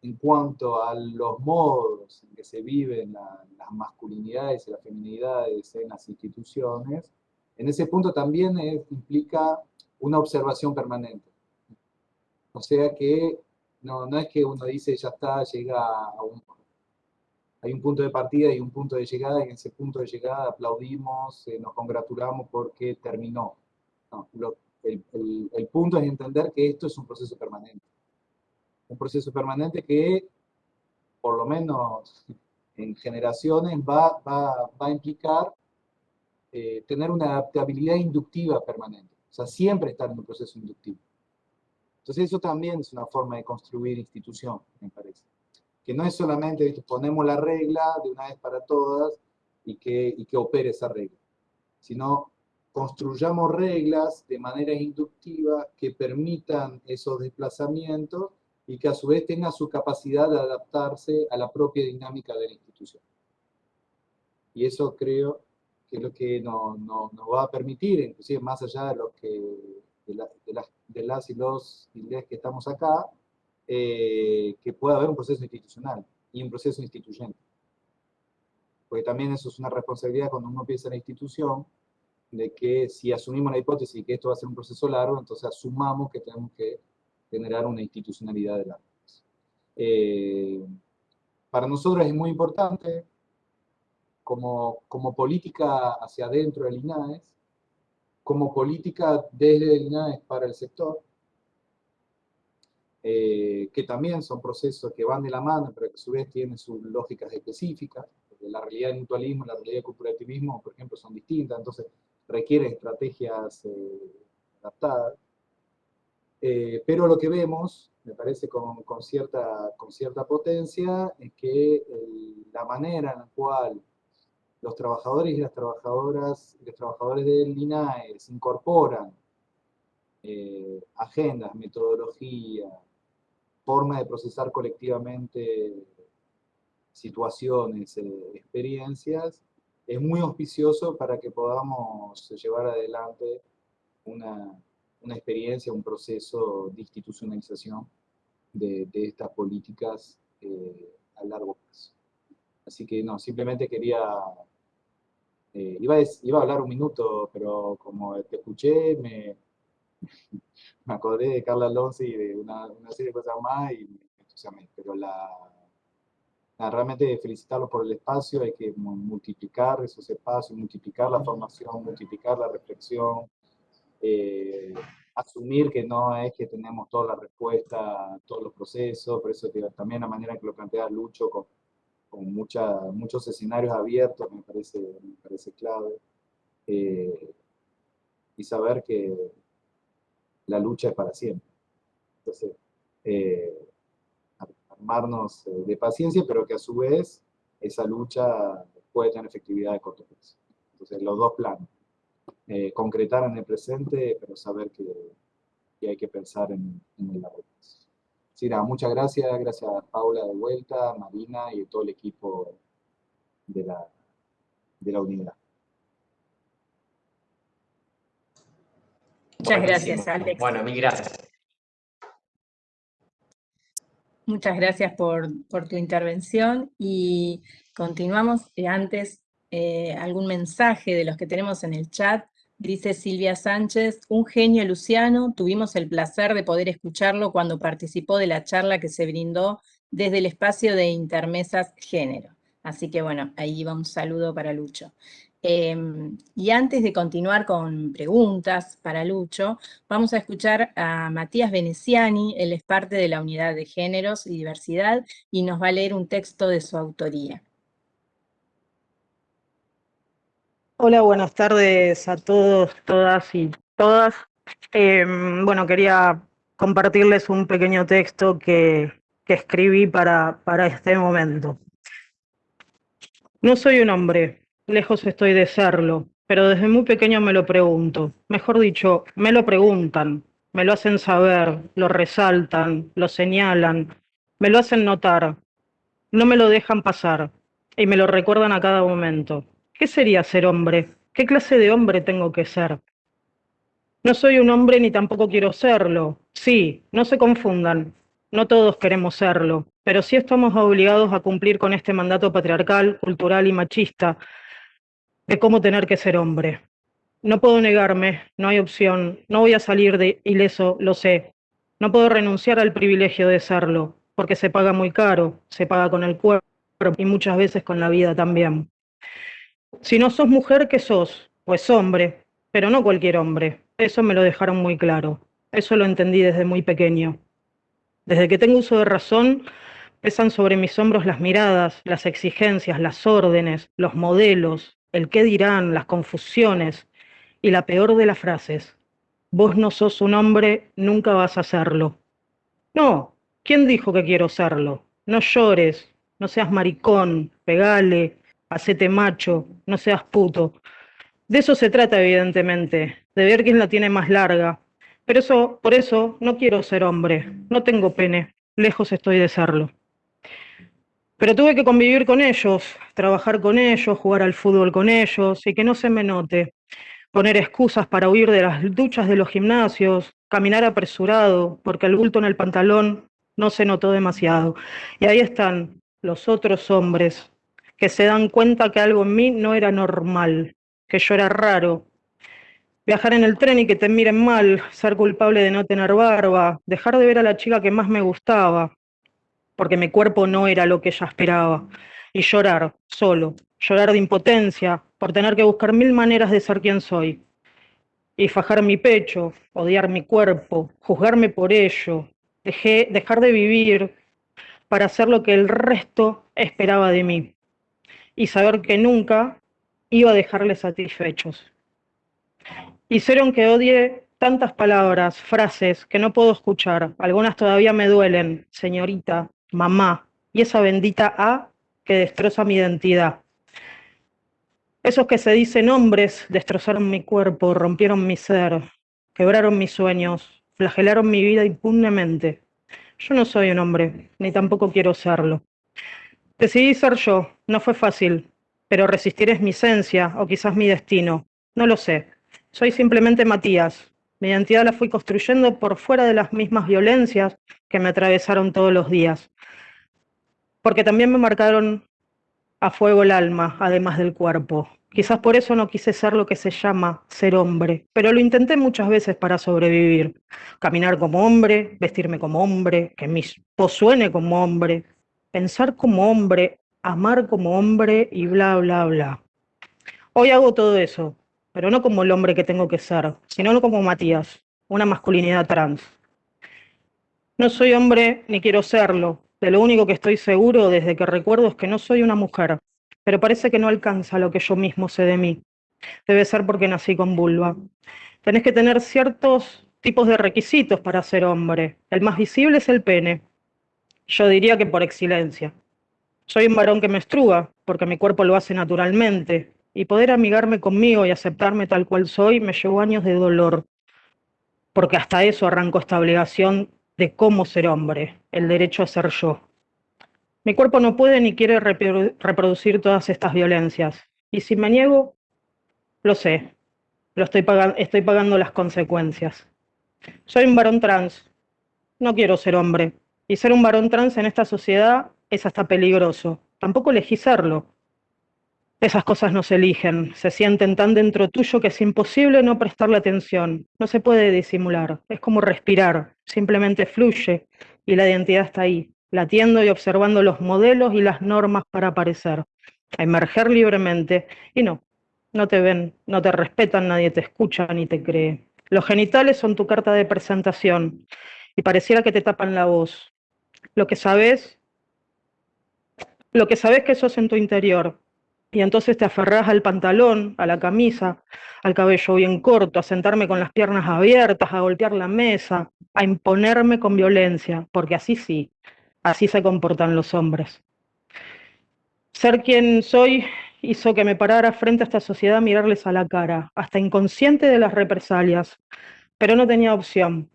S4: en cuanto a los modos en que se viven las masculinidades y las feminidades en las instituciones, en ese punto también implica una observación permanente. O sea que no, no es que uno dice ya está, llega a un... Hay un punto de partida y un punto de llegada, y en ese punto de llegada aplaudimos, eh, nos congratulamos porque terminó. el, el, punto es entender que esto es un proceso permanente. Un proceso permanente que, por lo menos en generaciones, va, va, va a implicar eh, tener una adaptabilidad inductiva permanente. O sea, siempre estar en un proceso inductivo. Entonces eso también es una forma de construir institución, me parece. Que no es solamente, ponemos la regla de una vez para todas y que, y que opere esa regla, sino construyamos reglas de manera inductiva que permitan esos desplazamientos y que a su vez tengan su capacidad de adaptarse a la propia dinámica de la institución. Y eso creo que es lo que nos va a permitir, inclusive más allá de lo que de, las, y los inglés que estamos acá, eh, que pueda haber un proceso institucional y un proceso instituyente. Porque también eso es una responsabilidad cuando uno piensa en la institución, de que si asumimos la hipótesis de que esto va a ser un proceso largo, entonces asumamos que tenemos que generar una institucionalidad de la eh, para nosotros es muy importante, como, como política hacia adentro del INAES, como política desde el INAES para el sector, eh, que también son procesos que van de la mano, pero que a su vez tienen sus lógicas específicas, porque la realidad del mutualismo y la realidad del corporativismo, por ejemplo, son distintas, entonces requieren estrategias eh, adaptadas. Eh, pero lo que vemos, me parece con, con, cierta, con cierta potencia, es que la manera en la cual los trabajadores y las trabajadoras, los trabajadores del INAES incorporan eh, agendas, metodología, forma de procesar colectivamente situaciones, eh, experiencias, es muy auspicioso para que podamos llevar adelante una, una experiencia, un proceso de institucionalización de, de estas políticas eh, a largo plazo. Así que no, simplemente quería, eh, iba, a, iba, a, hablar un minuto, pero como te escuché, me, me acordé de Carla Alonso y de una, una, serie de cosas más y me entusiasmé, pero la, la, realmente felicitarlos por el espacio, hay que multiplicar esos espacios, multiplicar la formación, multiplicar la reflexión, eh, asumir que no es que tenemos toda la respuesta todos los procesos, por eso también la manera que lo plantea Lucho con, con mucha, muchos escenarios abiertos me parece, me parece clave. Eh, y saber que la lucha es para siempre. Entonces, eh, armarnos eh, de paciencia, pero que a su vez esa lucha puede tener efectividad de corto plazo. Entonces, los dos planos. Eh, concretar en el presente, pero saber que, que hay que pensar en, en el largo plazo. Sí, nada, muchas gracias, gracias a Paula de vuelta, Marina y todo el equipo de la, de la unidad.
S1: Muchas gracias, Alex.
S3: Bueno, mil gracias.
S1: Muchas gracias por, por tu intervención y continuamos. Antes, eh, algún mensaje de los que tenemos en el chat. Dice Silvia Sánchez, un genio Luciano, tuvimos el placer de poder escucharlo cuando participó de la charla que se brindó desde el espacio de Intermesas Género. Así que bueno, ahí va un saludo para Lucho. Eh, y antes de continuar con preguntas para Lucho, vamos a escuchar a Matías Veneciani, él es parte de la Unidad de Géneros y Diversidad y nos va a leer un texto de su autoría.
S5: Hola, buenas tardes a todos, todas y todas. Eh, bueno, quería compartirles un pequeño texto que, que escribí para, para este momento. No soy un hombre, Lejos estoy de serlo, pero desde muy pequeño me lo pregunto. Mejor dicho, me lo preguntan, me lo hacen saber, lo resaltan, lo señalan, me lo hacen notar. No me lo dejan pasar y me lo recuerdan a cada momento. ¿Qué sería ser hombre? ¿Qué clase de hombre tengo que ser? No soy un hombre ni tampoco quiero serlo. Sí, no se confundan. No todos queremos serlo, pero sí estamos obligados a cumplir con este mandato patriarcal, cultural y machista de cómo tener que ser hombre. No puedo negarme, no hay opción, no voy a salir de ileso, lo sé. No puedo renunciar al privilegio de serlo, porque se paga muy caro, se paga con el cuerpo y muchas veces con la vida también. Si no sos mujer, ¿qué sos? Pues hombre, pero no cualquier hombre. Eso me lo dejaron muy claro. Eso lo entendí desde muy pequeño. Desde que tengo uso de razón, pesan sobre mis hombros las miradas, las exigencias, las órdenes, los modelos, el qué dirán, las confusiones y la peor de las frases. Vos no sos un hombre, nunca vas a serlo. No, ¿quién dijo que quiero serlo? No llores, no seas maricón, pegale, hacete macho, no seas puto. De eso se trata, evidentemente, de ver quién la tiene más larga. Pero eso, por eso, no quiero ser hombre, no tengo pene, lejos estoy de serlo. Pero tuve que convivir con ellos, trabajar con ellos, jugar al fútbol con ellos y que no se me note. Poner excusas para huir de las duchas de los gimnasios, caminar apresurado porque el bulto en el pantalón no se notó demasiado. Y ahí están los otros hombres que se dan cuenta que algo en mí no era normal, que yo era raro. Viajar en el tren y que te miren mal, ser culpable de no tener barba, dejar de ver a la chica que más me gustaba, porque mi cuerpo no era lo que ella esperaba, y llorar solo, llorar de impotencia por tener que buscar mil maneras de ser quien soy, y fajar mi pecho, odiar mi cuerpo, juzgarme por ello, dejar de vivir para hacer lo que el resto esperaba de mí, y saber que nunca iba a dejarles satisfechos. Hicieron que odie tantas palabras, frases que no puedo escuchar. Algunas todavía me duelen, señorita, mamá, y esa bendita A que destroza mi identidad. Esos que se dicen hombres destrozaron mi cuerpo, rompieron mi ser, quebraron mis sueños, flagelaron mi vida impunemente. Yo no soy un hombre, ni tampoco quiero serlo. Decidí ser yo, no fue fácil, pero resistir es mi esencia o quizás mi destino, no lo sé. Soy simplemente Matías. Mi identidad la fui construyendo por fuera de las mismas violencias que me atravesaron todos los días. Porque también me marcaron a fuego el alma, además del cuerpo. Quizás por eso no quise ser lo que se llama ser hombre, pero lo intenté muchas veces para sobrevivir. Caminar como hombre, vestirme como hombre, que mi voz suene como hombre, pensar como hombre, amar como hombre y bla, bla, bla. Hoy hago todo eso, pero no como el hombre que tengo que ser, sino como Matías, una masculinidad trans. No soy hombre ni quiero serlo, de lo único que estoy seguro desde que recuerdo es que no soy una mujer, pero parece que no alcanza lo que yo mismo sé de mí. Debe ser porque nací con vulva. Tenés que tener ciertos tipos de requisitos para ser hombre. El más visible es el pene. Yo diría que por excelencia. Soy un varón que menstrua, porque mi cuerpo lo hace naturalmente, y poder amigarme conmigo y aceptarme tal cual soy me llevó años de dolor, porque hasta eso arrancó esta obligación de cómo ser hombre, el derecho a ser yo. Mi cuerpo no puede ni quiere reproducir todas estas violencias. Y si me niego, lo sé, lo estoy, pagando, estoy pagando las consecuencias. Soy un varón trans, no quiero ser hombre. Y ser un varón trans en esta sociedad es hasta peligroso. Tampoco elegí serlo. Esas cosas no se eligen, se sienten tan dentro tuyo que es imposible no prestarle atención. No se puede disimular, es como respirar, simplemente fluye y la identidad está ahí, latiendo y observando los modelos y las normas para aparecer, a emerger libremente. Y no, no te ven, no te respetan, nadie te escucha ni te cree. Los genitales son tu carta de presentación y pareciera que te tapan la voz. Lo que sabes, lo que sabes que en tu interior, y entonces te aferrás al pantalón, a la camisa, al cabello bien corto, a sentarme con las piernas abiertas, a golpear la mesa, a imponerme con violencia, porque así sí, así se comportan los hombres. Ser quien soy hizo que me parara frente a esta sociedad a mirarles a la cara, hasta inconsciente de las represalias, pero no tenía opción.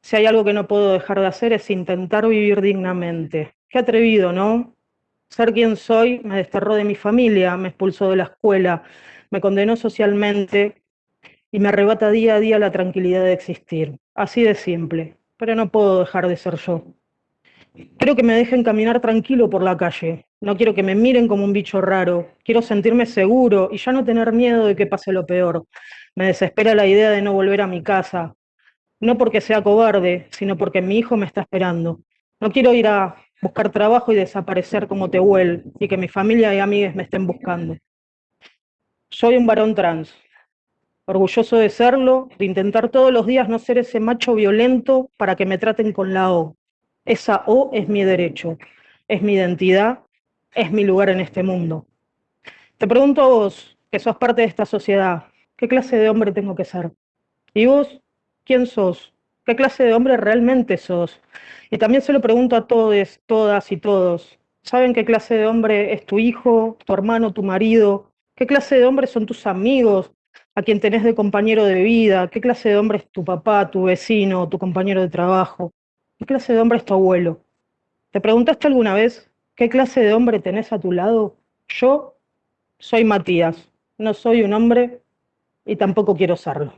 S5: Si hay algo que no puedo dejar de hacer es intentar vivir dignamente. Qué atrevido, ¿no? Ser quien soy me desterró de mi familia, me expulsó de la escuela, me condenó socialmente y me arrebata día a día la tranquilidad de existir. Así de simple, pero no puedo dejar de ser yo. Quiero que me dejen caminar tranquilo por la calle. No quiero que me miren como un bicho raro. Quiero sentirme seguro y ya no tener miedo de que pase lo peor. Me desespera la idea de no volver a mi casa. No porque sea cobarde, sino porque mi hijo me está esperando. No quiero ir a buscar trabajo y desaparecer como Tehuel y que mi familia y amigos me estén buscando. Soy un varón trans, orgulloso de serlo, de intentar todos los días no ser ese macho violento para que me traten con la O. Esa O es mi derecho, es mi identidad, es mi lugar en este mundo. Te pregunto a vos, que sos parte de esta sociedad, ¿qué clase de hombre tengo que ser? ¿Y vos, quién sos? ¿Qué clase de hombre realmente sos? Y también se lo pregunto a todos, todas y todos. ¿Saben qué clase de hombre es tu hijo, tu hermano, tu marido? ¿Qué clase de hombre son tus amigos, a quien tenés de compañero de vida? ¿Qué clase de hombre es tu papá, tu vecino, tu compañero de trabajo? ¿Qué clase de hombre es tu abuelo? ¿Te preguntaste alguna vez qué clase de hombre tenés a tu lado? Yo soy Matías, no soy un hombre y tampoco quiero serlo.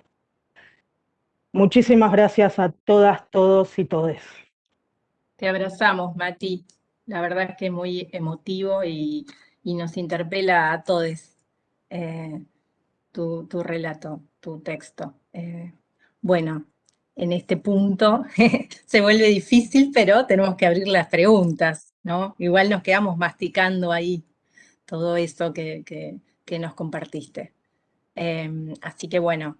S5: Muchísimas gracias a todas, todos y todes.
S1: Te abrazamos, Mati. La verdad es que es muy emotivo y, nos interpela a todos eh, tu, relato, tu texto. Eh, bueno, en este punto se vuelve difícil, pero tenemos que abrir las preguntas, ¿no? Igual nos quedamos masticando ahí todo eso que, nos compartiste. Em, así que bueno,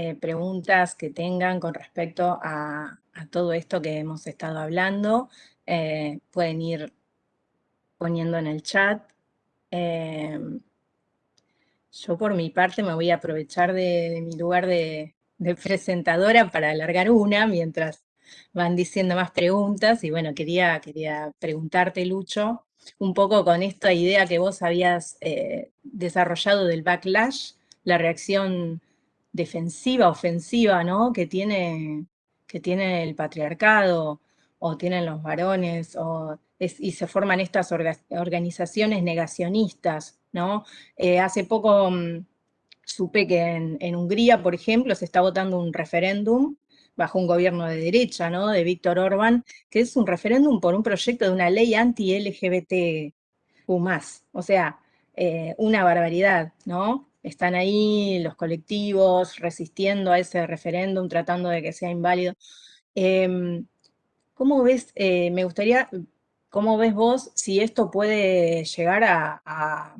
S1: eh, preguntas que tengan con respecto a, todo esto que hemos estado hablando, eh, pueden ir poniendo en el chat. Em, yo por mi parte me voy a aprovechar de mi lugar de, presentadora para alargar una mientras van diciendo más preguntas. Y bueno, quería, quería preguntarte, Lucho, un poco con esta idea que vos habías eh, desarrollado del backlash, la reacción defensiva, ofensiva, ¿no? Que tiene, que tiene el patriarcado o tienen los varones, o y se forman estas organizaciones negacionistas, ¿no? Eh, hace poco mm, supe que en, Hungría, por ejemplo, se está votando un referéndum bajo un gobierno de derecha, ¿no? De Víctor Orbán, que es un referéndum por un proyecto de una ley anti-LGBTQ+. O sea, eh, una barbaridad, ¿no? Están ahí los colectivos resistiendo a ese referéndum, tratando de que sea inválido. Em, ¿Cómo ves, eh, me gustaría, cómo ves vos si esto puede llegar a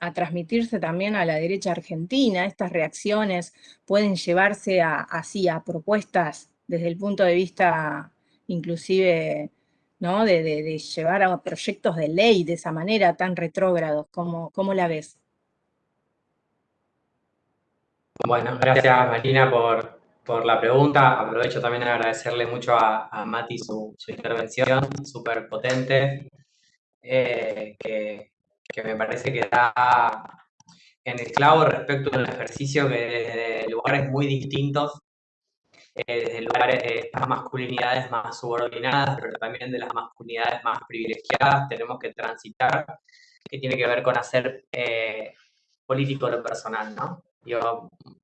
S1: a transmitirse también a la derecha argentina. Estas reacciones pueden llevarse a, así a propuestas desde el punto de vista inclusive ¿no? de, llevar a proyectos de ley de esa manera tan retrógrados. ¿Cómo, cómo la ves?
S3: Bueno, gracias Marina por, por la pregunta. Aprovecho también a agradecerle mucho a, Mati su, intervención, súper potente, eh, que, que me parece que está en el clavo respecto a un ejercicio que desde lugares muy distintos, eh, desde lugares de estas masculinidades más subordinadas, pero también de las masculinidades más privilegiadas, tenemos que transitar, que tiene que ver con hacer eh, político lo personal, ¿no?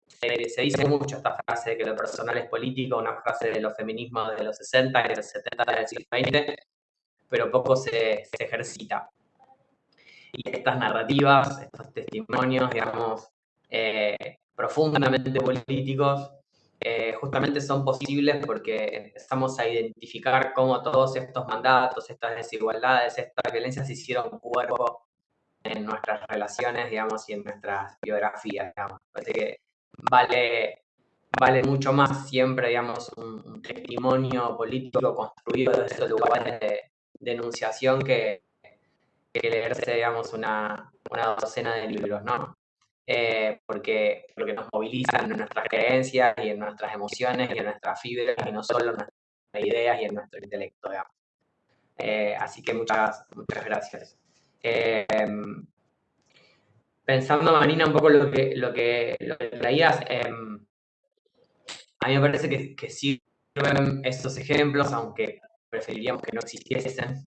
S3: Se, dice mucho esta frase de que lo personal es político, una frase de los feminismos de los 60 y de los 70 del siglo XX, pero poco se, se ejercita. Y estas narrativas, estos testimonios, digamos, eh, profundamente políticos, eh, justamente son posibles porque empezamos a identificar cómo todos estos mandatos, estas desigualdades, estas violencias hicieron cuerpo en nuestras relaciones, digamos, y en nuestras biografías, digamos. Parece que vale, vale mucho más siempre, digamos, un, testimonio político construido desde esos lugares de denunciación que, que leerse, digamos, una, una docena de libros, ¿no? Eh, porque, nos movilizan en nuestras creencias y en nuestras emociones y en nuestras fibras y no solo en nuestras ideas y en nuestro intelecto, digamos. Eh, así que muchas, muchas gracias. Eh, pensando, Marina, un poco lo que, lo que, lo traías, a mí me parece que, que sirven estos ejemplos, aunque preferiríamos que no existiesen,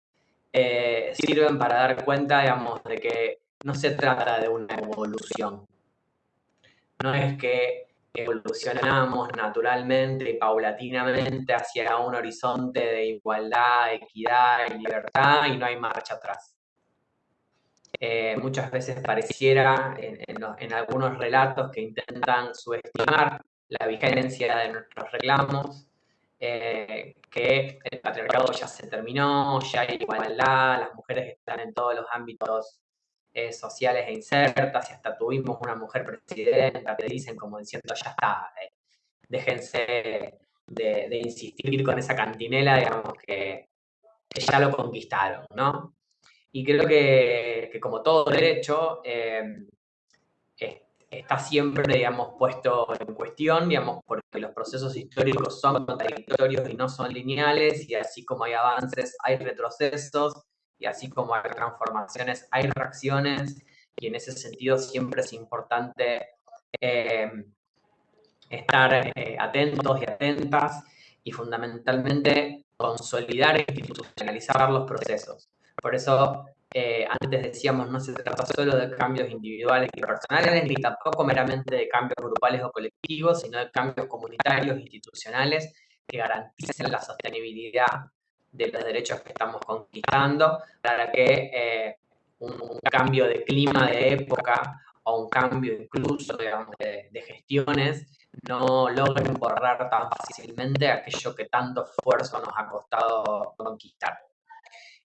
S3: eh, sirven para dar cuenta, digamos, de que no se trata de una evolución. No es que evolucionamos naturalmente y paulatinamente hacia un horizonte de igualdad, equidad y libertad y no hay marcha atrás. Eh, muchas veces pareciera en, algunos relatos que intentan subestimar la vigencia de nuestros reclamos eh, que el patriarcado ya se terminó, ya hay igualdad, las mujeres están en todos los ámbitos eh, sociales e insertas, y hasta tuvimos una mujer presidenta, te dicen como diciendo, ya está, déjense de, insistir con esa cantinela, digamos, que, ya lo conquistaron, ¿no? Y creo que, como todo derecho, está siempre, digamos, puesto en cuestión, digamos, porque los procesos históricos son contradictorios y no son lineales, y así como hay avances, hay retrocesos, y así como hay transformaciones, hay reacciones, y en ese sentido siempre es importante eh, estar eh, atentos y atentas, y fundamentalmente consolidar e institucionalizar los procesos. Por eso eh, antes decíamos, no se trata solo de cambios individuales y personales, ni tampoco meramente de cambios grupales o colectivos, sino de cambios comunitarios, institucionales, que garanticen la sostenibilidad de los derechos que estamos conquistando, para que un, cambio de clima, de época, o un cambio incluso, de, de gestiones, no logren borrar tan fácilmente aquello que tanto esfuerzo nos ha costado conquistar.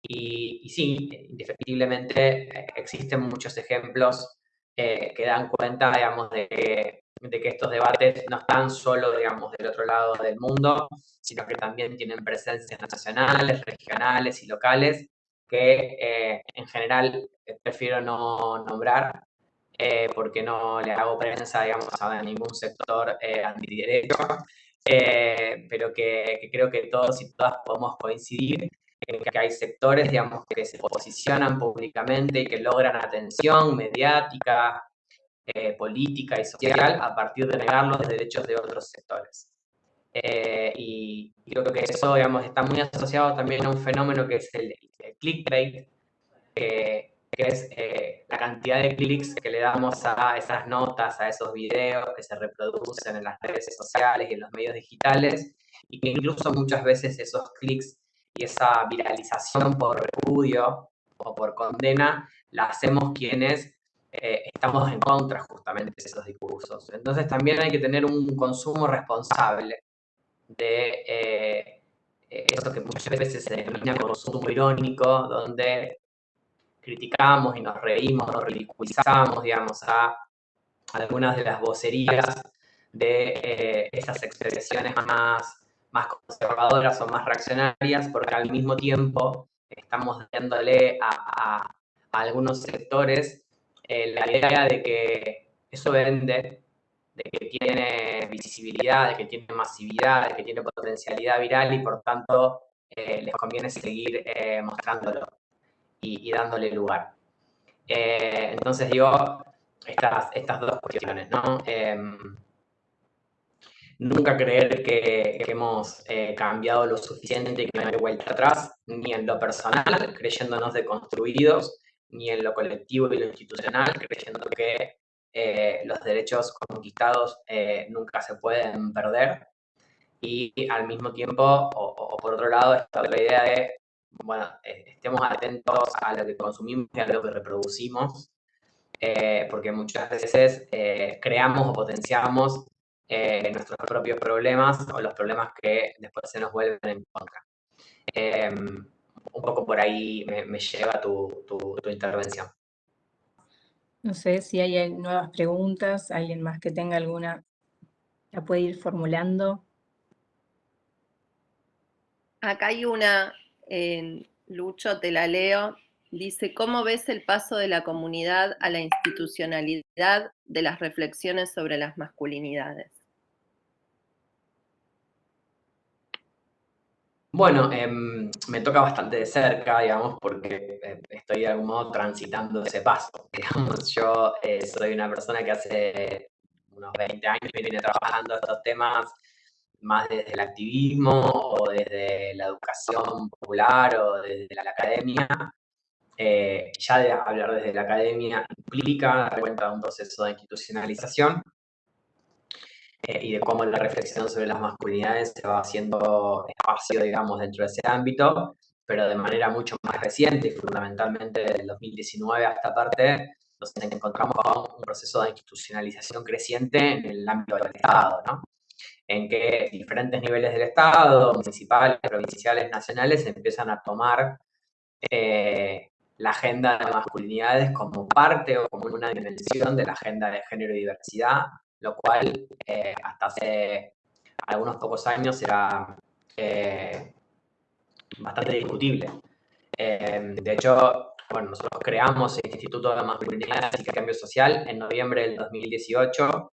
S3: Y, sí, indefectiblemente eh, existen muchos ejemplos eh, que dan cuenta, digamos, de de que, estos debates no están solo, digamos, del otro lado del mundo, sino que también tienen presencias nacionales, regionales y locales que eh, en general prefiero no nombrar porque no le hago prensa, digamos, a ningún sector antiderecho, pero que, que creo que todos y todas podemos coincidir que hay sectores, digamos, que se posicionan públicamente y que logran atención mediática, eh, política y social a partir de negar los derechos de otros sectores. Eh, y creo que eso, digamos, está muy asociado también a un fenómeno que es el, clickbait, que es eh, la cantidad de clics que le damos a esas notas, a esos videos que se reproducen en las redes sociales y en los medios digitales, y que incluso muchas veces esos clics y esa viralización por repudio o por condena la hacemos quienes eh, estamos en contra justamente de esos discursos. Entonces también hay que tener un consumo responsable de eh, eso que muchas veces se denomina consumo irónico, donde criticamos y nos reímos, nos ridiculizamos, digamos, a algunas de las vocerías de eh, esas expresiones más más conservadoras o más reaccionarias, porque al mismo tiempo estamos dándole a, algunos sectores eh, la idea de que eso vende, de que tiene visibilidad, de que tiene masividad, de que tiene potencialidad viral y por tanto eh, les conviene seguir eh, mostrándolo y, dándole lugar. entonces digo, estas, estas dos cuestiones, ¿no? Nunca creer que, hemos eh, cambiado lo suficiente y que no hay vuelta atrás, ni en lo personal, creyéndonos deconstruidos, ni en lo colectivo y lo institucional, creyendo que eh, los derechos conquistados eh, nunca se pueden perder. Y al mismo tiempo, o, por otro lado, está la idea de, bueno, estemos atentos a lo que consumimos y a lo que reproducimos, porque muchas veces creamos o potenciamos eh, nuestros propios problemas o los problemas que después se nos vuelven en contra. Em, un poco por ahí me, lleva tu, tu, intervención.
S1: No sé si hay nuevas preguntas, alguien más que tenga alguna, la puede ir formulando.
S2: Acá hay una, Lucho, te la leo. Dice, ¿cómo ves el paso de la comunidad a la institucionalidad de las reflexiones sobre las masculinidades?
S3: Bueno, em, me toca bastante de cerca, digamos, porque eh, estoy de algún modo transitando ese paso. Digamos, yo eh, soy una persona que hace unos 20 años viene trabajando estos temas más desde el activismo o desde la educación popular o desde la academia. Eh, ya de hablar desde la academia implica dar cuenta de un proceso de institucionalización eh, y de cómo la reflexión sobre las masculinidades se va haciendo espacio, digamos, dentro de ese ámbito, pero de manera mucho más reciente y fundamentalmente del 2019 a esta parte, nos encontramos con un proceso de institucionalización creciente en el ámbito del Estado, ¿no? en que diferentes niveles del Estado, municipales, provinciales, nacionales, empiezan a tomar eh, la agenda de masculinidades como parte o como una dimensión de la agenda de género y diversidad lo cual eh, hasta hace algunos pocos años era eh, bastante discutible. Eh, de hecho, bueno, nosotros creamos el Instituto de Masculinidad y Cambio Social en noviembre del 2018,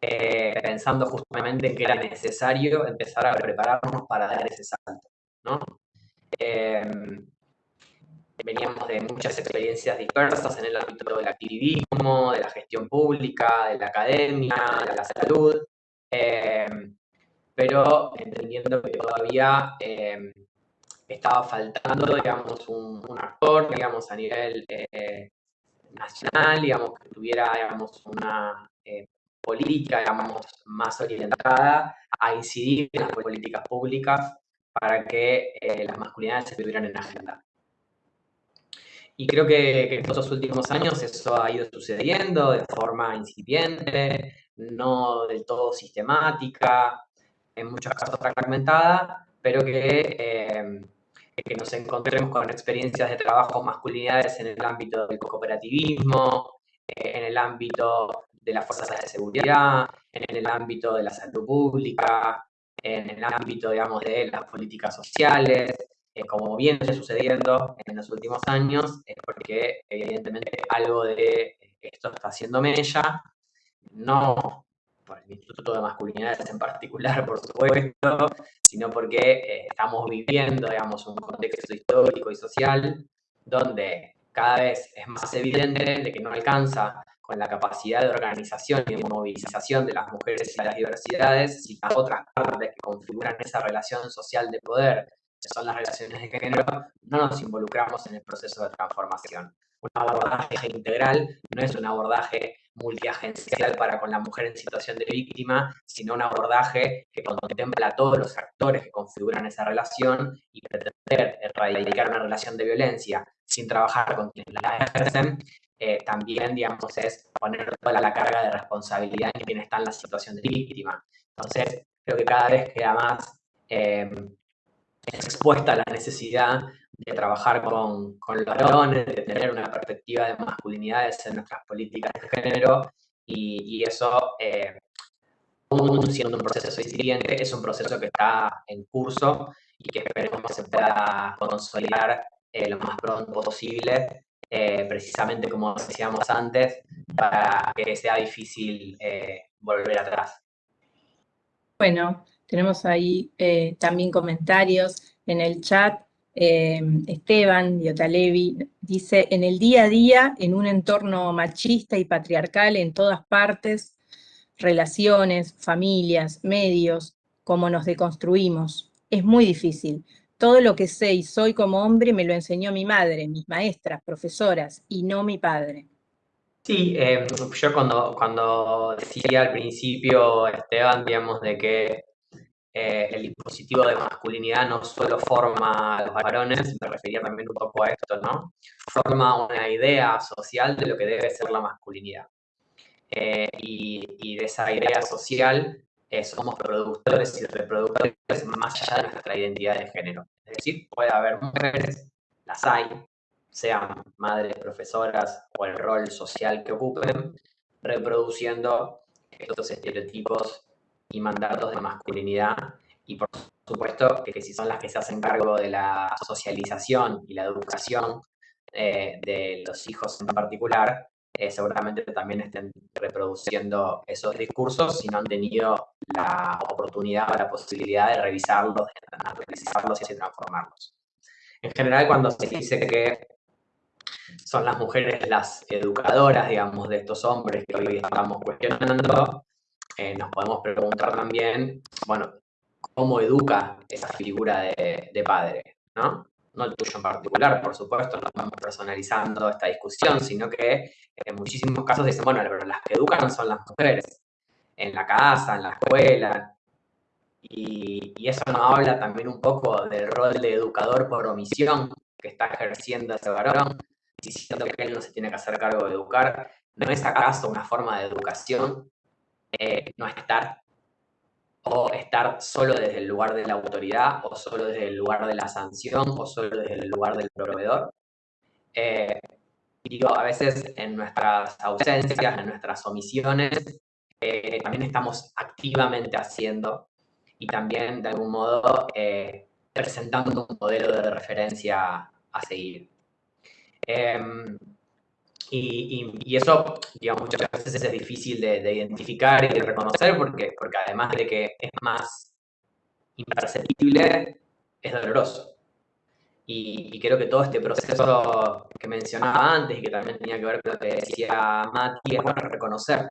S3: pensando justamente en que era necesario empezar a prepararnos para dar ese salto. ¿no? Veníamos de muchas experiencias dispersas en el ámbito del activismo, de la gestión pública, de la academia, de la salud, em, pero entendiendo que todavía em, estaba faltando, digamos, un, actor, digamos, a nivel eh, nacional, digamos, que tuviera, digamos, una eh, política, digamos, más orientada a incidir en las políticas públicas para que eh, las masculinidades se tuvieran en agenda. Y creo que, que, en estos últimos años eso ha ido sucediendo de forma incipiente, no del todo sistemática, en muchos casos fragmentada, pero que, eh, que nos encontremos con experiencias de trabajo masculinidades en el ámbito del cooperativismo, eh, en el ámbito de las fuerzas de seguridad, en el ámbito de la salud pública, en el ámbito, digamos, de las políticas sociales, eh, como viene sucediendo en los últimos años, es porque evidentemente algo de esto está haciendo mella, no por el Instituto de Masculinidades en particular, por supuesto, sino porque eh, estamos viviendo, digamos, un contexto histórico y social donde cada vez es más evidente de que no alcanza con la capacidad de organización y de movilización de las mujeres y las diversidades, y las otras partes que configuran esa relación social de poder, son las relaciones de género, no nos involucramos en el proceso de transformación. Un abordaje integral no es un abordaje multiagencial para con la mujer en situación de víctima, sino un abordaje que contempla a todos los actores que configuran esa relación y pretender erradicar una relación de violencia sin trabajar con quienes la ejercen, eh, también, digamos, es poner toda la carga de responsabilidad en quien está en la situación de víctima. Entonces, creo que cada vez queda más eh, expuesta la necesidad de trabajar con, con, los varones, de tener una perspectiva de masculinidades en nuestras políticas de género, y, y eso, eh, siendo un proceso incipiente, es un proceso que está en curso y que esperemos se pueda consolidar eh, lo más pronto posible, eh, precisamente como decíamos antes, para que sea difícil eh, volver atrás.
S1: Bueno, tenemos ahí eh, también comentarios en el chat. Em, Esteban Diotalevi dice, en el día a día, en un entorno machista y patriarcal en todas partes, relaciones, familias, medios, cómo nos deconstruimos. Es muy difícil. Todo lo que sé y soy como hombre me lo enseñó mi madre, mis maestras, profesoras, y no mi padre.
S3: Sí, eh, yo cuando, cuando decía al principio, Esteban, digamos, de que eh, el dispositivo de masculinidad no solo forma a los varones, me refería también un poco a esto, ¿no? Forma una idea social de lo que debe ser la masculinidad. Eh, y, y, de esa idea social eh, somos productores y reproductores más allá de nuestra identidad de género. Es decir, puede haber mujeres, las hay, sean madres, profesoras o el rol social que ocupen, reproduciendo estos estereotipos y mandatos de masculinidad y por supuesto que, si son las que se hacen cargo de la socialización y la educación eh, de los hijos en particular, eh, seguramente también estén reproduciendo esos discursos si no han tenido la oportunidad o la posibilidad de revisarlos, de analizarlos y transformarlos. En general, cuando se dice que son las mujeres las educadoras, digamos, de estos hombres que hoy estamos cuestionando, eh, nos podemos preguntar también, bueno, ¿cómo educa esa figura de, padre? ¿no? no el tuyo en particular, por supuesto, no estamos personalizando esta discusión, sino que en muchísimos casos dicen, bueno, pero las que educan son las mujeres, en la casa, en la escuela, y, y, eso nos habla también un poco del rol de educador por omisión que está ejerciendo ese varón, diciendo que él no se tiene que hacer cargo de educar. ¿No es acaso una forma de educación eh, no estar o estar solo desde el lugar de la autoridad o solo desde el lugar de la sanción o solo desde el lugar del proveedor. Eh, digo, a veces en nuestras ausencias, en nuestras omisiones, eh, también estamos activamente haciendo y también de algún modo presentando un modelo de referencia a seguir. Em, y, eso, digamos, muchas veces es difícil de, identificar y de reconocer porque, porque además de que es más imperceptible, es doloroso. Y, creo que todo este proceso que mencionaba antes y que también tenía que ver con lo que decía Mati, es bueno reconocer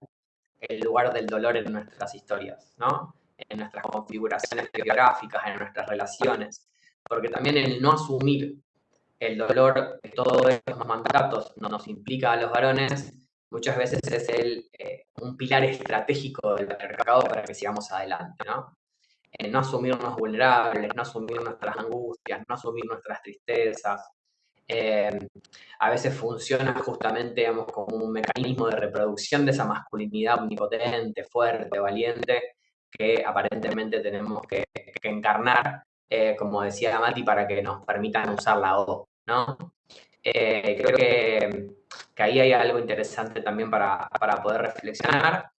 S3: el lugar del dolor en nuestras historias, ¿no? En nuestras configuraciones geográficas, en nuestras relaciones. Porque también el no asumir el dolor de todos estos mandatos no nos implica a los varones, muchas veces es el, eh, un pilar estratégico del patriarcado para que sigamos adelante, ¿no? no asumirnos vulnerables, no asumir nuestras angustias, no asumir nuestras tristezas. Eh, a veces funciona justamente como un mecanismo de reproducción de esa masculinidad omnipotente, fuerte, valiente, que aparentemente tenemos que, encarnar, eh, como decía Mati, para que nos permitan usar la O, ¿no? Eh, creo que, que, ahí hay algo interesante también para, para poder reflexionar.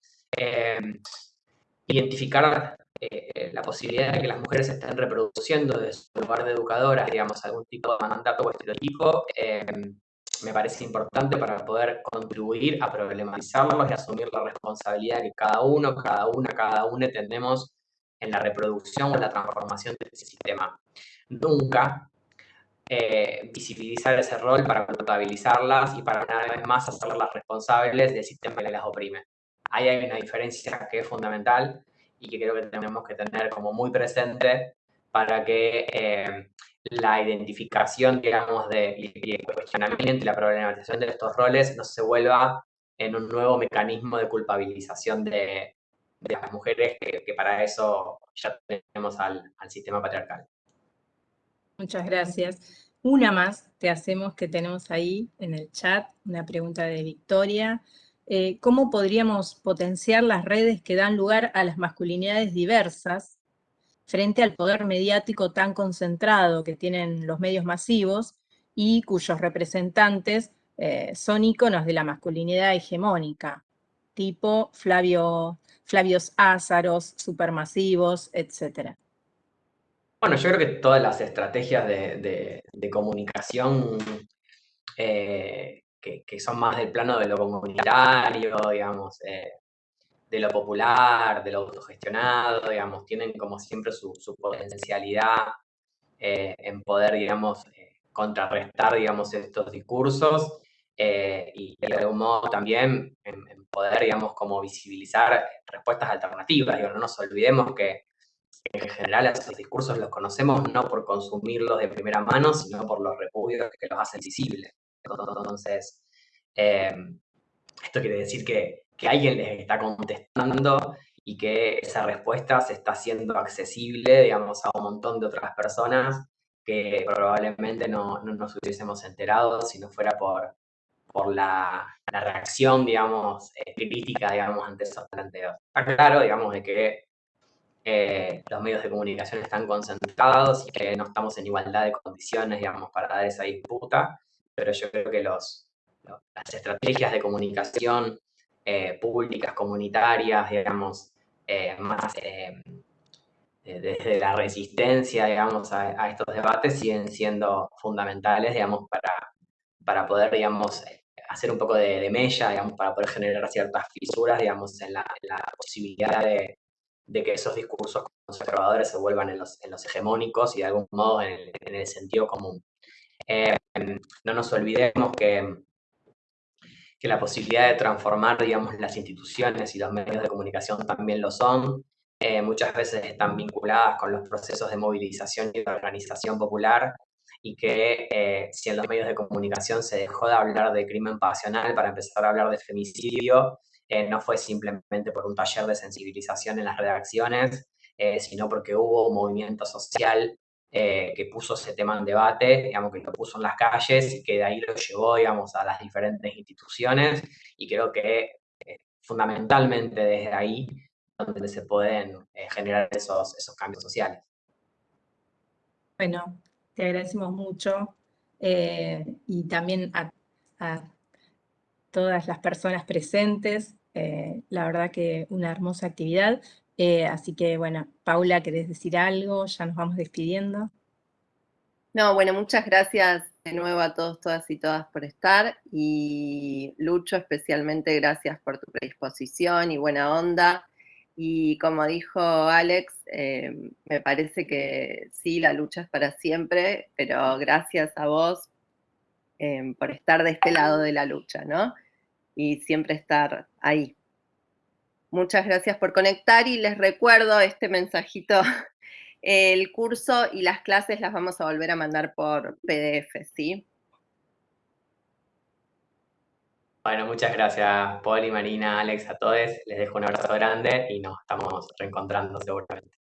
S3: identificar eh, la posibilidad de que las mujeres estén reproduciendo de su lugar de educadoras, digamos, algún tipo de mandato o estereotipo, eh, me parece importante para poder contribuir a problematizarlos y asumir la responsabilidad que cada uno, cada una, cada una tenemos en la reproducción o la transformación de ese sistema. Nunca eh, visibilizar ese rol para culpabilizarlas y para una vez más hacerlas responsables del sistema que las oprime. Ahí hay una diferencia que es fundamental y que creo que tenemos que tener como muy presente para que eh, la identificación, digamos, de, y el cuestionamiento y la problematización de estos roles no se vuelva en un nuevo mecanismo de culpabilización de, de las mujeres, que, para eso ya tenemos al, al sistema patriarcal.
S1: Muchas gracias. Una más te hacemos que tenemos ahí en el chat, una pregunta de Victoria. Eh, cómo podríamos potenciar las redes que dan lugar a las masculinidades diversas frente al poder mediático tan concentrado que tienen los medios masivos y cuyos representantes eh, son íconos de la masculinidad hegemónica, tipo Flavio, Flavios Ázaros, supermasivos, etc.
S3: Bueno, yo creo que todas las estrategias de, comunicación eh, que, son más del plano de lo comunitario, digamos, eh, de lo popular, de lo autogestionado, digamos, tienen como siempre su, potencialidad eh, en poder, digamos, contrarrestar, digamos, estos discursos y de algún modo también en, poder, digamos, como visibilizar respuestas alternativas. Digo, no nos olvidemos que en general esos discursos los conocemos no por consumirlos de primera mano, sino por los repudios que los hacen visibles. Entonces, em, esto quiere decir que, alguien les está contestando y que esa respuesta se está haciendo accesible, digamos, a un montón de otras personas que probablemente no, nos hubiésemos enterado si no fuera por, por la, reacción, digamos, eh, crítica, digamos, ante esos planteos. Está claro, digamos, de que eh, los medios de comunicación están concentrados y que no estamos en igualdad de condiciones, digamos, para dar esa disputa, pero yo creo que los, las estrategias de comunicación eh, públicas, comunitarias, digamos, eh, más eh, desde la resistencia, digamos, a, estos debates siguen siendo fundamentales, digamos, para, para poder, digamos, hacer un poco de, de, mella, digamos, para poder generar ciertas fisuras, digamos, en la, posibilidad de, que esos discursos conservadores se vuelvan en los, en los hegemónicos y de algún modo en el, en el sentido común. no nos olvidemos que que la posibilidad de transformar, digamos, las instituciones y los medios de comunicación también lo son. Eh, muchas veces están vinculadas con los procesos de movilización y de organización popular y que eh, si en los medios de comunicación se dejó de hablar de crimen pasional para empezar a hablar de femicidio, eh, no fue simplemente por un taller de sensibilización en las redacciones, sino porque hubo un movimiento social eh, que puso ese tema en debate, digamos, que lo puso en las calles y que de ahí lo llevó, digamos, a las diferentes instituciones y creo que eh, fundamentalmente desde ahí donde se pueden eh, generar esos, esos cambios sociales.
S1: Bueno, te agradecemos mucho y también a, todas las personas presentes. La verdad que una hermosa actividad. Eh, así que, bueno, Paula, ¿querés decir algo? Ya nos vamos despidiendo.
S2: No, bueno, muchas gracias de nuevo a todos, todas y todas por estar. Y Lucho, especialmente gracias por tu predisposición y buena onda. Y como dijo Alex, eh, me parece que sí, la lucha es para siempre, pero gracias a vos eh, por estar de este lado de la lucha, ¿no? Y siempre estar ahí. Muchas gracias por conectar y les recuerdo este mensajito. El curso y las clases las vamos a volver a mandar por PDF, ¿sí?
S3: Bueno, muchas gracias, Poli, Marina, Alex, a todos. Les dejo un abrazo grande y nos estamos reencontrando seguramente.